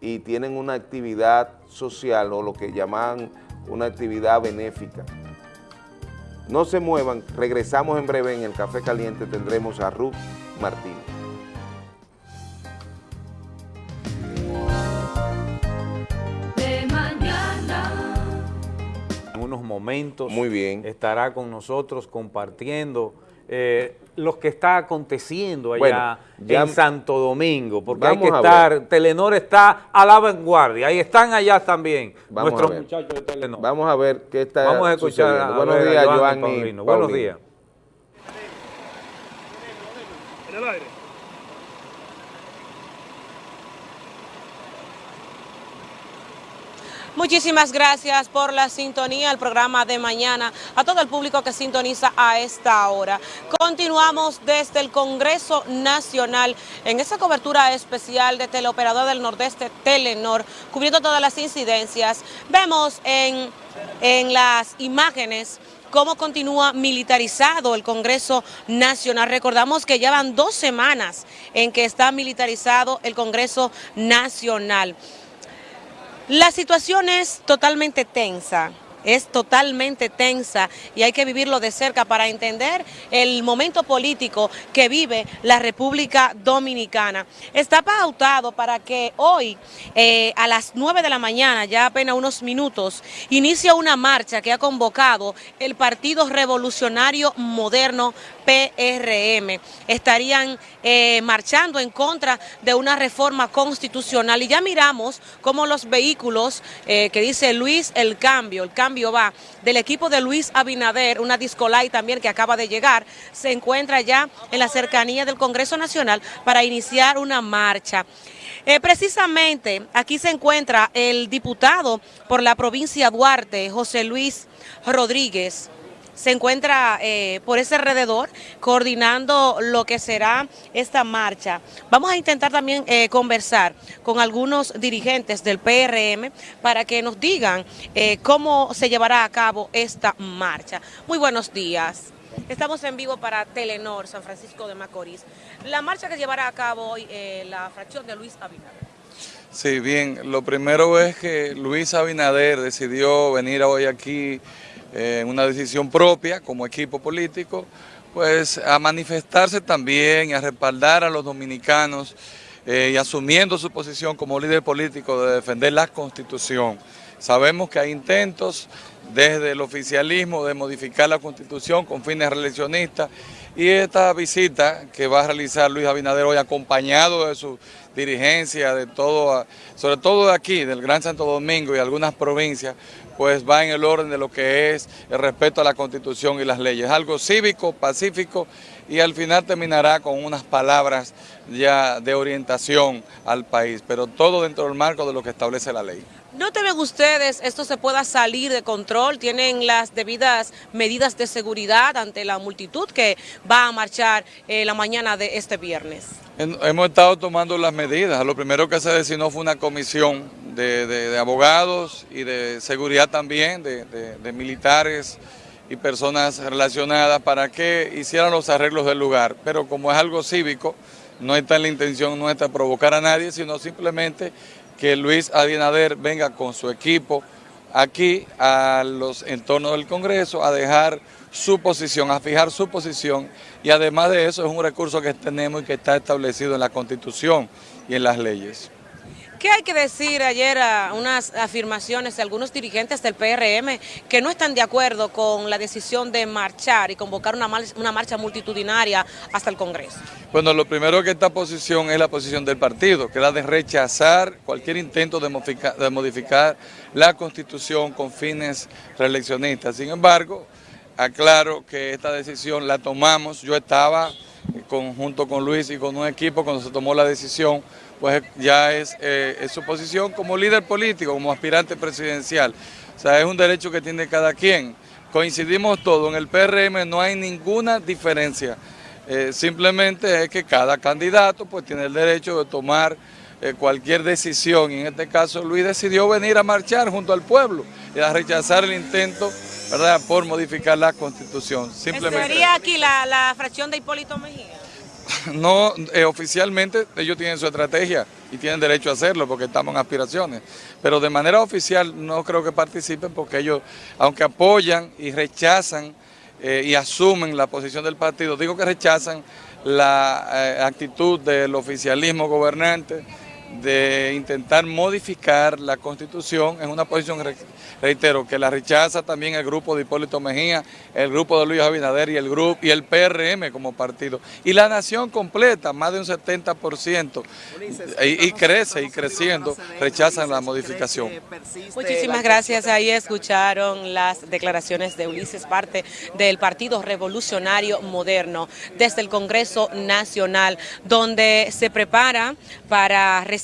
y tienen una actividad social o lo que llaman una actividad benéfica. No se muevan, regresamos en breve en el Café Caliente, tendremos a Ruth Martínez. De mañana. En unos momentos Muy bien. estará con nosotros compartiendo eh, lo que está aconteciendo allá Bueno, ya- en Santo Domingo, porque hay Vamos que a estar, Telenor está a la vanguardia, ahí están allá también Vamos nuestros muchachos de Telenor. Vamos a ver qué está Vamos a escuchar a Buenos ver días, Paulino. Buenos días. En el aire. Muchísimas gracias por la sintonía al programa de mañana, a todo el público que sintoniza a esta hora. Continuamos desde el Congreso Nacional en esta cobertura especial de Teleoperador del Nordeste Telenor, cubriendo todas las incidencias. Vemos en, en las imágenes cómo continúa militarizado el Congreso Nacional. Recordamos que ya van dos semanas en que está militarizado el Congreso Nacional. La situación es totalmente tensa, es totalmente tensa y hay que vivirlo de cerca para entender el momento político que vive la República Dominicana. Está pautado para que hoy eh, a las 9 de la mañana, ya apenas unos minutos, inicie una marcha que ha convocado el Partido Revolucionario Moderno PRM. Estarían eh, marchando en contra de una reforma constitucional y ya miramos cómo los vehículos eh, que dice Luis el cambio, el cambio va del equipo de Luis Abinader, una discolay también que acaba de llegar, se encuentra ya en la cercanía del Congreso Nacional para iniciar una marcha. Eh, precisamente aquí se encuentra el diputado por la provincia Duarte, José Luis Rodríguez se encuentra eh, por ese alrededor coordinando lo que será esta marcha. Vamos a intentar también eh, conversar con algunos dirigentes del PRM para que nos digan eh, cómo se llevará a cabo esta marcha. Muy buenos días. Estamos en vivo para Telenor, San Francisco de Macorís. La marcha que llevará a cabo hoy eh, la fracción de Luis Abinader. Sí, bien, lo primero es que Luis Abinader decidió venir hoy aquí eh, en una decisión propia como equipo político, pues a manifestarse también a respaldar a los dominicanos eh, y asumiendo su posición como líder político de defender la Constitución. Sabemos que hay intentos desde el oficialismo de modificar la constitución con fines reeleccionistas y esta visita que va a realizar Luis Abinader hoy acompañado de su dirigencia, de todo, sobre todo de aquí, del Gran Santo Domingo y algunas provincias, pues va en el orden de lo que es el respeto a la constitución y las leyes. Algo cívico, pacífico y al final terminará con unas palabras ya de orientación al país, pero todo dentro del marco de lo que establece la ley. ¿No temen ustedes esto se pueda salir de control? ¿Tienen las debidas medidas de seguridad ante la multitud que va a marchar eh, la mañana de este viernes? Hemos estado tomando las medidas. Lo primero que se designó fue una comisión de, abogados y de seguridad también, de militares y personas relacionadas para que hicieran los arreglos del lugar. Pero como es algo cívico, no está en la intención nuestra provocar a nadie, sino simplemente que Luis Abinader venga con su equipo aquí a los entornos del Congreso a dejar su posición, a fijar su posición y además de eso es un recurso que tenemos y que está establecido en la Constitución y en las leyes. ¿Qué hay que decir ayer a unas afirmaciones de algunos dirigentes del PRM que no están de acuerdo con la decisión de marchar y convocar una, una marcha multitudinaria hasta el Congreso? Bueno, lo primero que esta posición es la posición del partido, que es la de rechazar cualquier intento de de modificar la Constitución con fines reeleccionistas. Sin embargo, aclaro que esta decisión la tomamos, yo estaba junto con Luis y con un equipo cuando se tomó la decisión, pues ya es, eh, es su posición como líder político, como aspirante presidencial. O sea, es un derecho que tiene cada quien. Coincidimos todos, en el PRM no hay ninguna diferencia. Eh, simplemente es que cada candidato pues tiene el derecho de tomar eh, cualquier decisión. Y en este caso Luis decidió venir a marchar junto al pueblo y a rechazar el intento ¿verdad? por modificar la constitución. Simplemente. ¿Sería aquí la, la fracción de Hipólito Mejía? No, eh, oficialmente ellos tienen su estrategia y tienen derecho a hacerlo porque estamos en aspiraciones, pero de manera oficial no creo que participen porque ellos, aunque apoyan y rechazan eh, y asumen la posición del partido, digo que rechazan la eh, actitud del oficialismo gobernante de intentar modificar la constitución en una posición, re- reitero, que la rechaza también el grupo de Hipólito Mejía, el grupo de Luis Abinader y el grupo y el PRM como partido. Y la nación completa, más de un 70%, y, y crece y creciendo, rechazan la modificación. Muchísimas gracias. Ahí escucharon las declaraciones de Ulises, parte del Partido Revolucionario Moderno, desde el Congreso Nacional, donde se prepara para recibir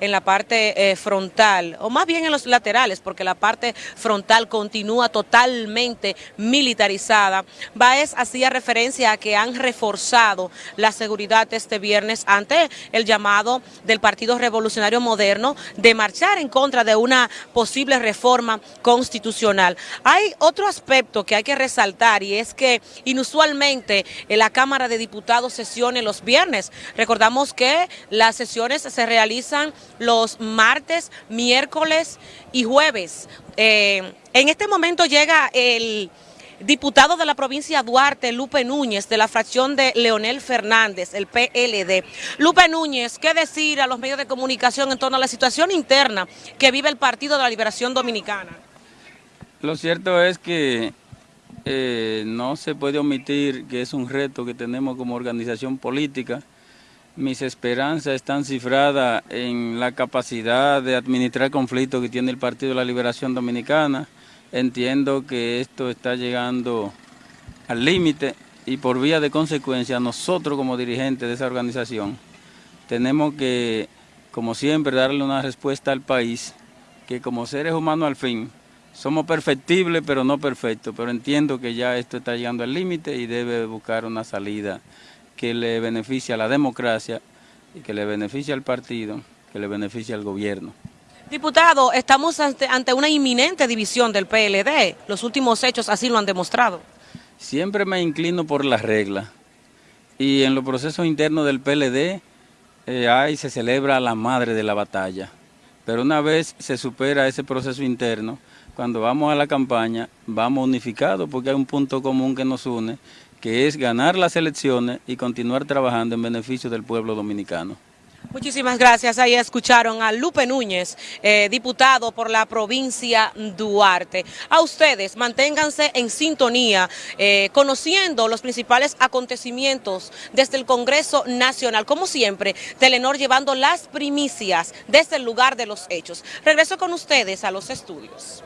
en la parte eh, frontal, o más bien en los laterales, porque la parte frontal continúa totalmente militarizada. Baez hacía referencia a que han reforzado la seguridad este viernes ante el llamado del Partido Revolucionario Moderno de marchar en contra de una posible reforma constitucional. Hay otro aspecto que hay que resaltar y es que inusualmente en la Cámara de Diputados sesione los viernes. Recordamos que las sesiones se realizan los martes, miércoles y jueves. Eh, en este momento llega el diputado de la provincia Duarte, Lupe Núñez, de la fracción de Leonel Fernández, el PLD. Lupe Núñez, ¿qué decir a los medios de comunicación en torno a la situación interna que vive el Partido de la Liberación Dominicana? Lo cierto es que eh, no se puede omitir que es un reto que tenemos como organización política. Mis esperanzas están cifradas en la capacidad de administrar conflictos que tiene el Partido de la Liberación Dominicana. Entiendo que esto está llegando al límite y por vía de consecuencia nosotros como dirigentes de esa organización tenemos que, como siempre, darle una respuesta al país que como seres humanos al fin somos perfectibles pero no perfectos, pero entiendo que ya esto está llegando al límite y debe buscar una salida que le beneficie a la democracia y que le beneficie al partido, que le beneficie al gobierno. Diputado, estamos ante, ante una inminente división del PLD. Los últimos hechos así lo han demostrado. Siempre me inclino por las reglas y en los procesos internos del PLD eh, hay, se celebra la madre de la batalla. Pero una vez se supera ese proceso interno, cuando vamos a la campaña, vamos unificados porque hay un punto común que nos une, que es ganar las elecciones y continuar trabajando en beneficio del pueblo dominicano. Muchísimas gracias. Ahí escucharon a Lupe Núñez, eh, diputado por la provincia Duarte. A ustedes, manténganse en sintonía, eh, conociendo los principales acontecimientos desde el Congreso Nacional. Como siempre, Telenor llevando las primicias desde el lugar de los hechos. Regreso con ustedes a los estudios.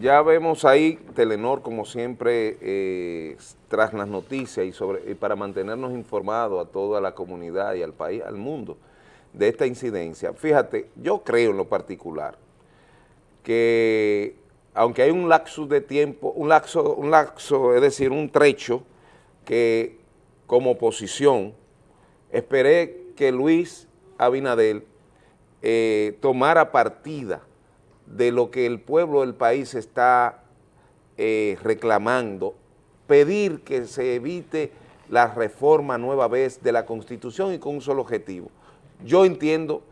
Ya vemos ahí Telenor, como siempre, eh, tras las noticias y, para mantenernos informados a toda la comunidad y al país, al mundo, de esta incidencia. Fíjate, yo creo en lo particular que aunque hay un lapso de tiempo, un lapso, un lapso, es decir, un trecho que como oposición esperé que Luis Abinadel eh, tomara partida de lo que el pueblo del país está eh, reclamando, pedir que se evite la reforma nueva vez de la Constitución y con un solo objetivo. Yo entiendo,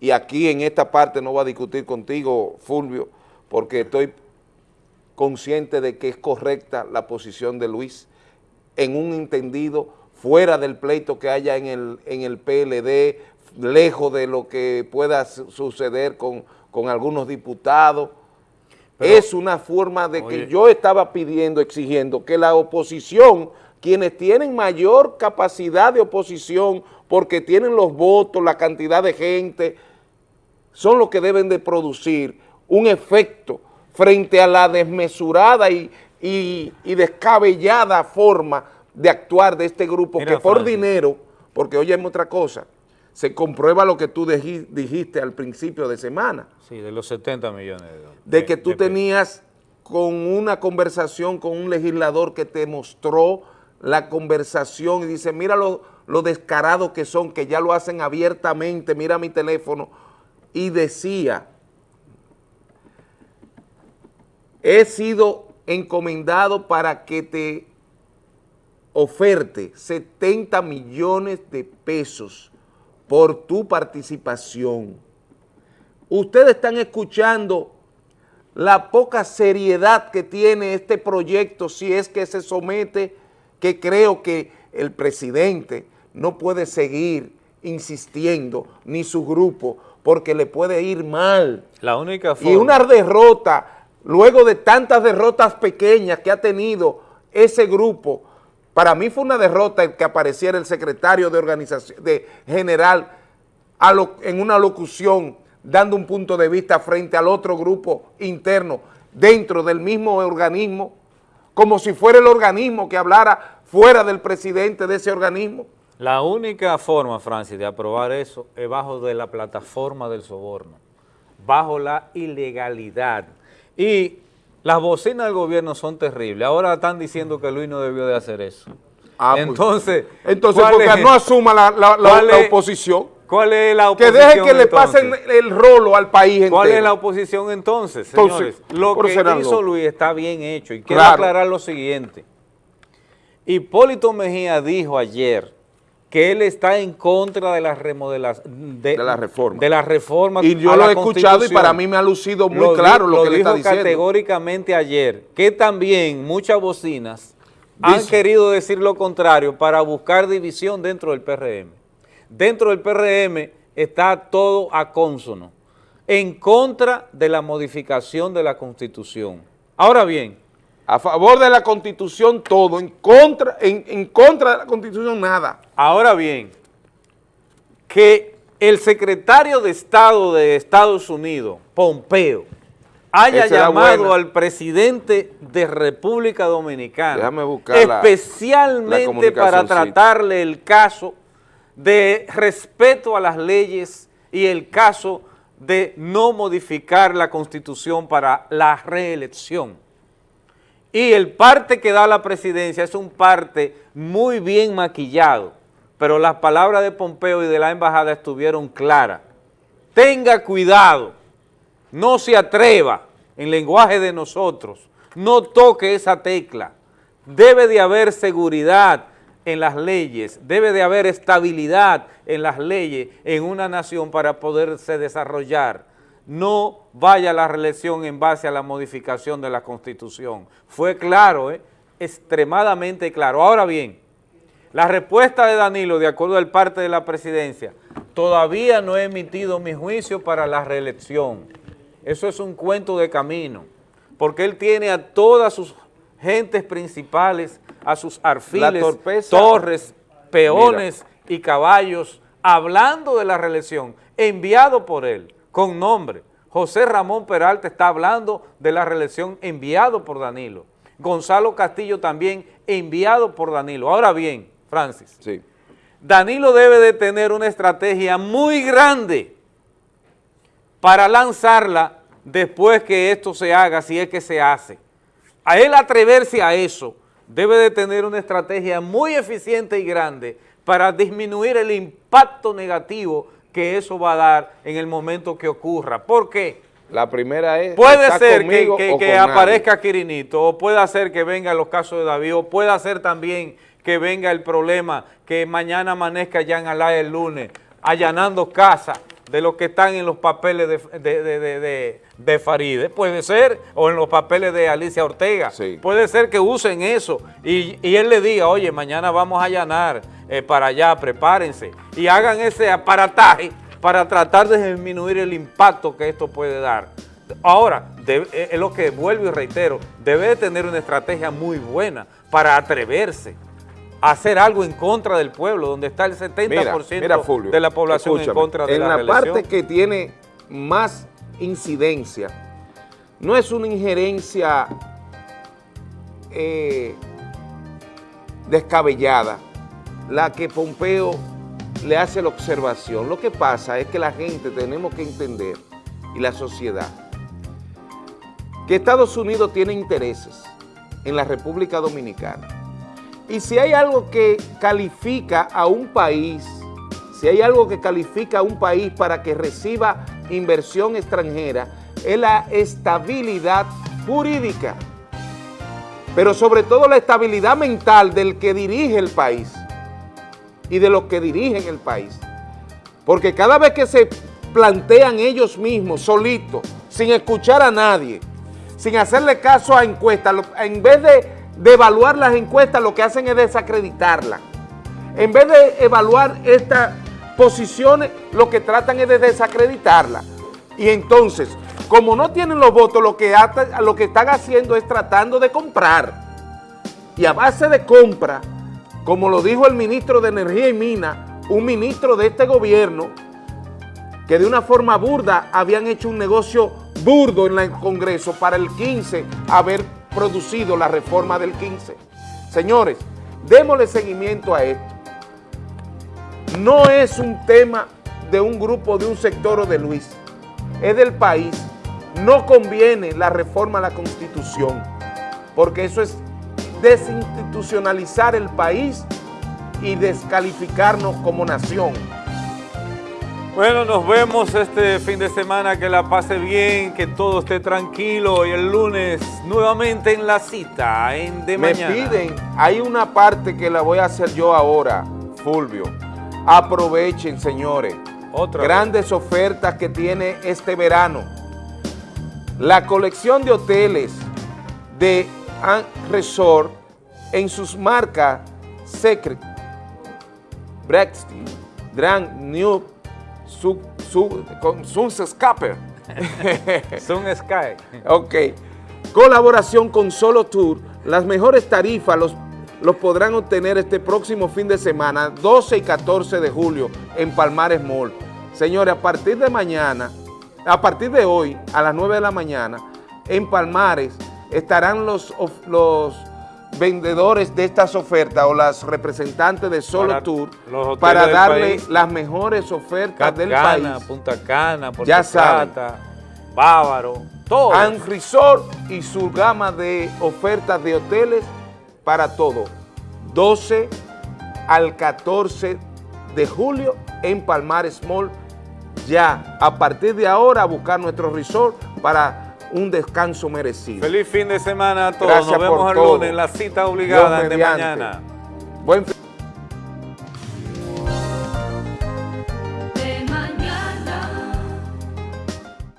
y aquí en esta parte no voy a discutir contigo, Fulvio, porque estoy consciente de que es correcta la posición de Luis en un entendido fuera del pleito que haya en el, en el PLD, lejos de lo que pueda suceder con con algunos diputados. es una forma de que yo estaba pidiendo, exigiendo que la oposición, quienes tienen mayor capacidad de oposición porque tienen los votos, la cantidad de gente, son los que deben de producir un efecto frente a la desmesurada y, descabellada forma de actuar de este grupo que por dinero, porque oye otra cosa, se comprueba lo que tú dijiste al principio de semana. Sí, de los 70 millones de dólares. De que tú tenías con una conversación con un legislador que te mostró la conversación y dice, mira lo, lo descarado que son, que ya lo hacen abiertamente, mira mi teléfono, y decía, he sido encomendado para que te oferte 70 millones de pesos por tu participación. Ustedes están escuchando la poca seriedad que tiene este proyecto si es que se somete, que creo que el presidente no puede seguir insistiendo, ni su grupo, porque le puede ir mal. La única forma. Y una derrota, luego de tantas derrotas pequeñas que ha tenido ese grupo, para mí fue una derrota el que apareciera el secretario de organización de general en una locución dando un punto de vista frente al otro grupo interno dentro del mismo organismo, como si fuera el organismo que hablara fuera del presidente de ese organismo. La única forma, Francis, de aprobar eso es bajo de la plataforma del soborno, bajo la ilegalidad. Y las bocinas del gobierno son terribles. Ahora están diciendo que Luis no debió de hacer eso. Ah, pues. entonces, entonces porque no asuma la, oposición. ¿Cuál es la oposición Que deje que le pasen el rolo al país entero. ¿Cuál es la oposición entonces, señores? lo que hizo Luis está bien hecho. Y quiero aclarar lo siguiente. Hipólito Mejía dijo ayer que él está en contra de las remodelación de, la reforma. De las reformas Y yo lo he escuchado y para mí me ha lucido muy claro lo, que le está diciendo. categóricamente ayer, que también muchas bocinas han querido decir lo contrario para buscar división dentro del PRM. Dentro del PRM está todo a consono, en contra de la modificación de la Constitución. Ahora bien, a favor de la Constitución todo, en contra, en, contra de la Constitución nada. Ahora bien, que el secretario de Estado de Estados Unidos, Pompeo, haya llamado al presidente de República Dominicana especialmente para tratarle el caso de respeto a las leyes y el caso de no modificar la Constitución para la reelección. Y el parte que da la presidencia es un parte muy bien maquillado, pero las palabras de Pompeo y de la embajada estuvieron claras. Tenga cuidado, no se atreva en lenguaje de nosotros, no toque esa tecla. Debe de haber seguridad en las leyes, debe de haber estabilidad en las leyes en una nación para poderse desarrollar no vaya a la reelección en base a la modificación de la Constitución. Fue claro, ¿eh? extremadamente claro. Ahora bien, La respuesta de Danilo, de acuerdo al parte de la presidencia, todavía no he emitido mi juicio para la reelección. Eso es un cuento de camino, porque él tiene a todas sus gentes principales, a sus arfiles, torres, peones y caballos, hablando de la reelección, enviado por él, con nombre. José Ramón Peralta está hablando de la reelección enviado por Danilo. Gonzalo Castillo también enviado por Danilo. Ahora bien, Francis, Danilo debe de tener una estrategia muy grande para lanzarla después que esto se haga, si es que se hace. A él atreverse a eso, debe de tener una estrategia muy eficiente y grande para disminuir el impacto negativo que eso va a dar en el momento que ocurra. ¿Por qué? La primera es... Puede ¿está ser que, que- que nadie? aparezca Quirinito, o puede ser que venga los casos de David, o puede ser también que venga el problema que mañana amanezca ya en Alá el lunes, allanando casa de los que están en los papeles de, de, de, de- de- de Faride, puede ser, o en los papeles de Alicia Ortega, puede ser que usen eso, y, y él le diga, oye, mañana vamos a allanar eh, para allá, prepárense, y hagan ese aparataje para tratar de disminuir el impacto que esto puede dar. Ahora, debe- eh, es lo que vuelvo y reitero, debe de tener una estrategia muy buena para atreverse a hacer algo en contra del pueblo, donde está el 70% Mira, mira, Fulvio, de la población en contra de en la, la, parte que tiene más incidencia, no es una injerencia eh, descabellada la que Pompeo le hace la observación. Lo que pasa es que la gente tenemos que entender, y la sociedad, que Estados Unidos tiene intereses en la República Dominicana. Y si hay algo que califica a un país, si hay algo que califica a un país para que reciba inversión extranjera, es la estabilidad jurídica, pero sobre todo la estabilidad mental del que dirige el país y de los que dirigen el país. Porque cada vez que se plantean ellos mismos, solitos, sin escuchar a nadie, sin hacerle caso a encuestas, en vez de, evaluar las encuestas, lo que hacen es desacreditarlas. En vez de evaluar estas posiciones, lo que tratan es de desacreditarlas. Y entonces, como no tienen los votos, lo que, lo que están haciendo es tratando de comprar. Y a base de compra, como lo dijo el ministro de Energía y Mina, un ministro de este gobierno, que de una forma burda habían hecho un negocio burdo en el Congreso para el 15 haber producido la reforma del 15. Señores, démosle seguimiento a esto. No es un tema de un grupo, de un sector o de Luis, es del país. No conviene la reforma a la Constitución, porque eso es desinstitucionalizar el país y descalificarnos como nación. Bueno, nos vemos este fin de semana, que la pase bien, que todo esté tranquilo y el lunes nuevamente en la cita, en de Me mañana. piden, hay una parte que la voy a hacer yo ahora, Fulvio. Aprovechen, señores. Otra Grandes ofertas que tiene este verano. La colección de hoteles de An Resort en sus marcas Secret, Brexit, Grand New, su, su, con Sun Scapper. Sun Sky. Ok. Colaboración con Solo Tour. Las mejores tarifas los, los podrán obtener este próximo fin de semana, 12 y 14 de julio, en Palmares Mall. Señores, a partir de mañana, a partir de hoy, a las 9 de la mañana, en Palmares estarán los, los vendedores de estas ofertas o las representantes de Solo Para Tour para darle las mejores ofertas del Cana, país. Punta Cana, Puerto Ya. Plata, Bávaro, todo. And Resort y su gama de ofertas de hoteles para todo. 12 al 14 de julio en Palmares Mall. Ya, a partir de ahora, buscar nuestro resort para un descanso merecido. Feliz fin de semana a todos. Gracias Nos vemos por el todo. lunes en la cita obligada de mañana. Buen fin-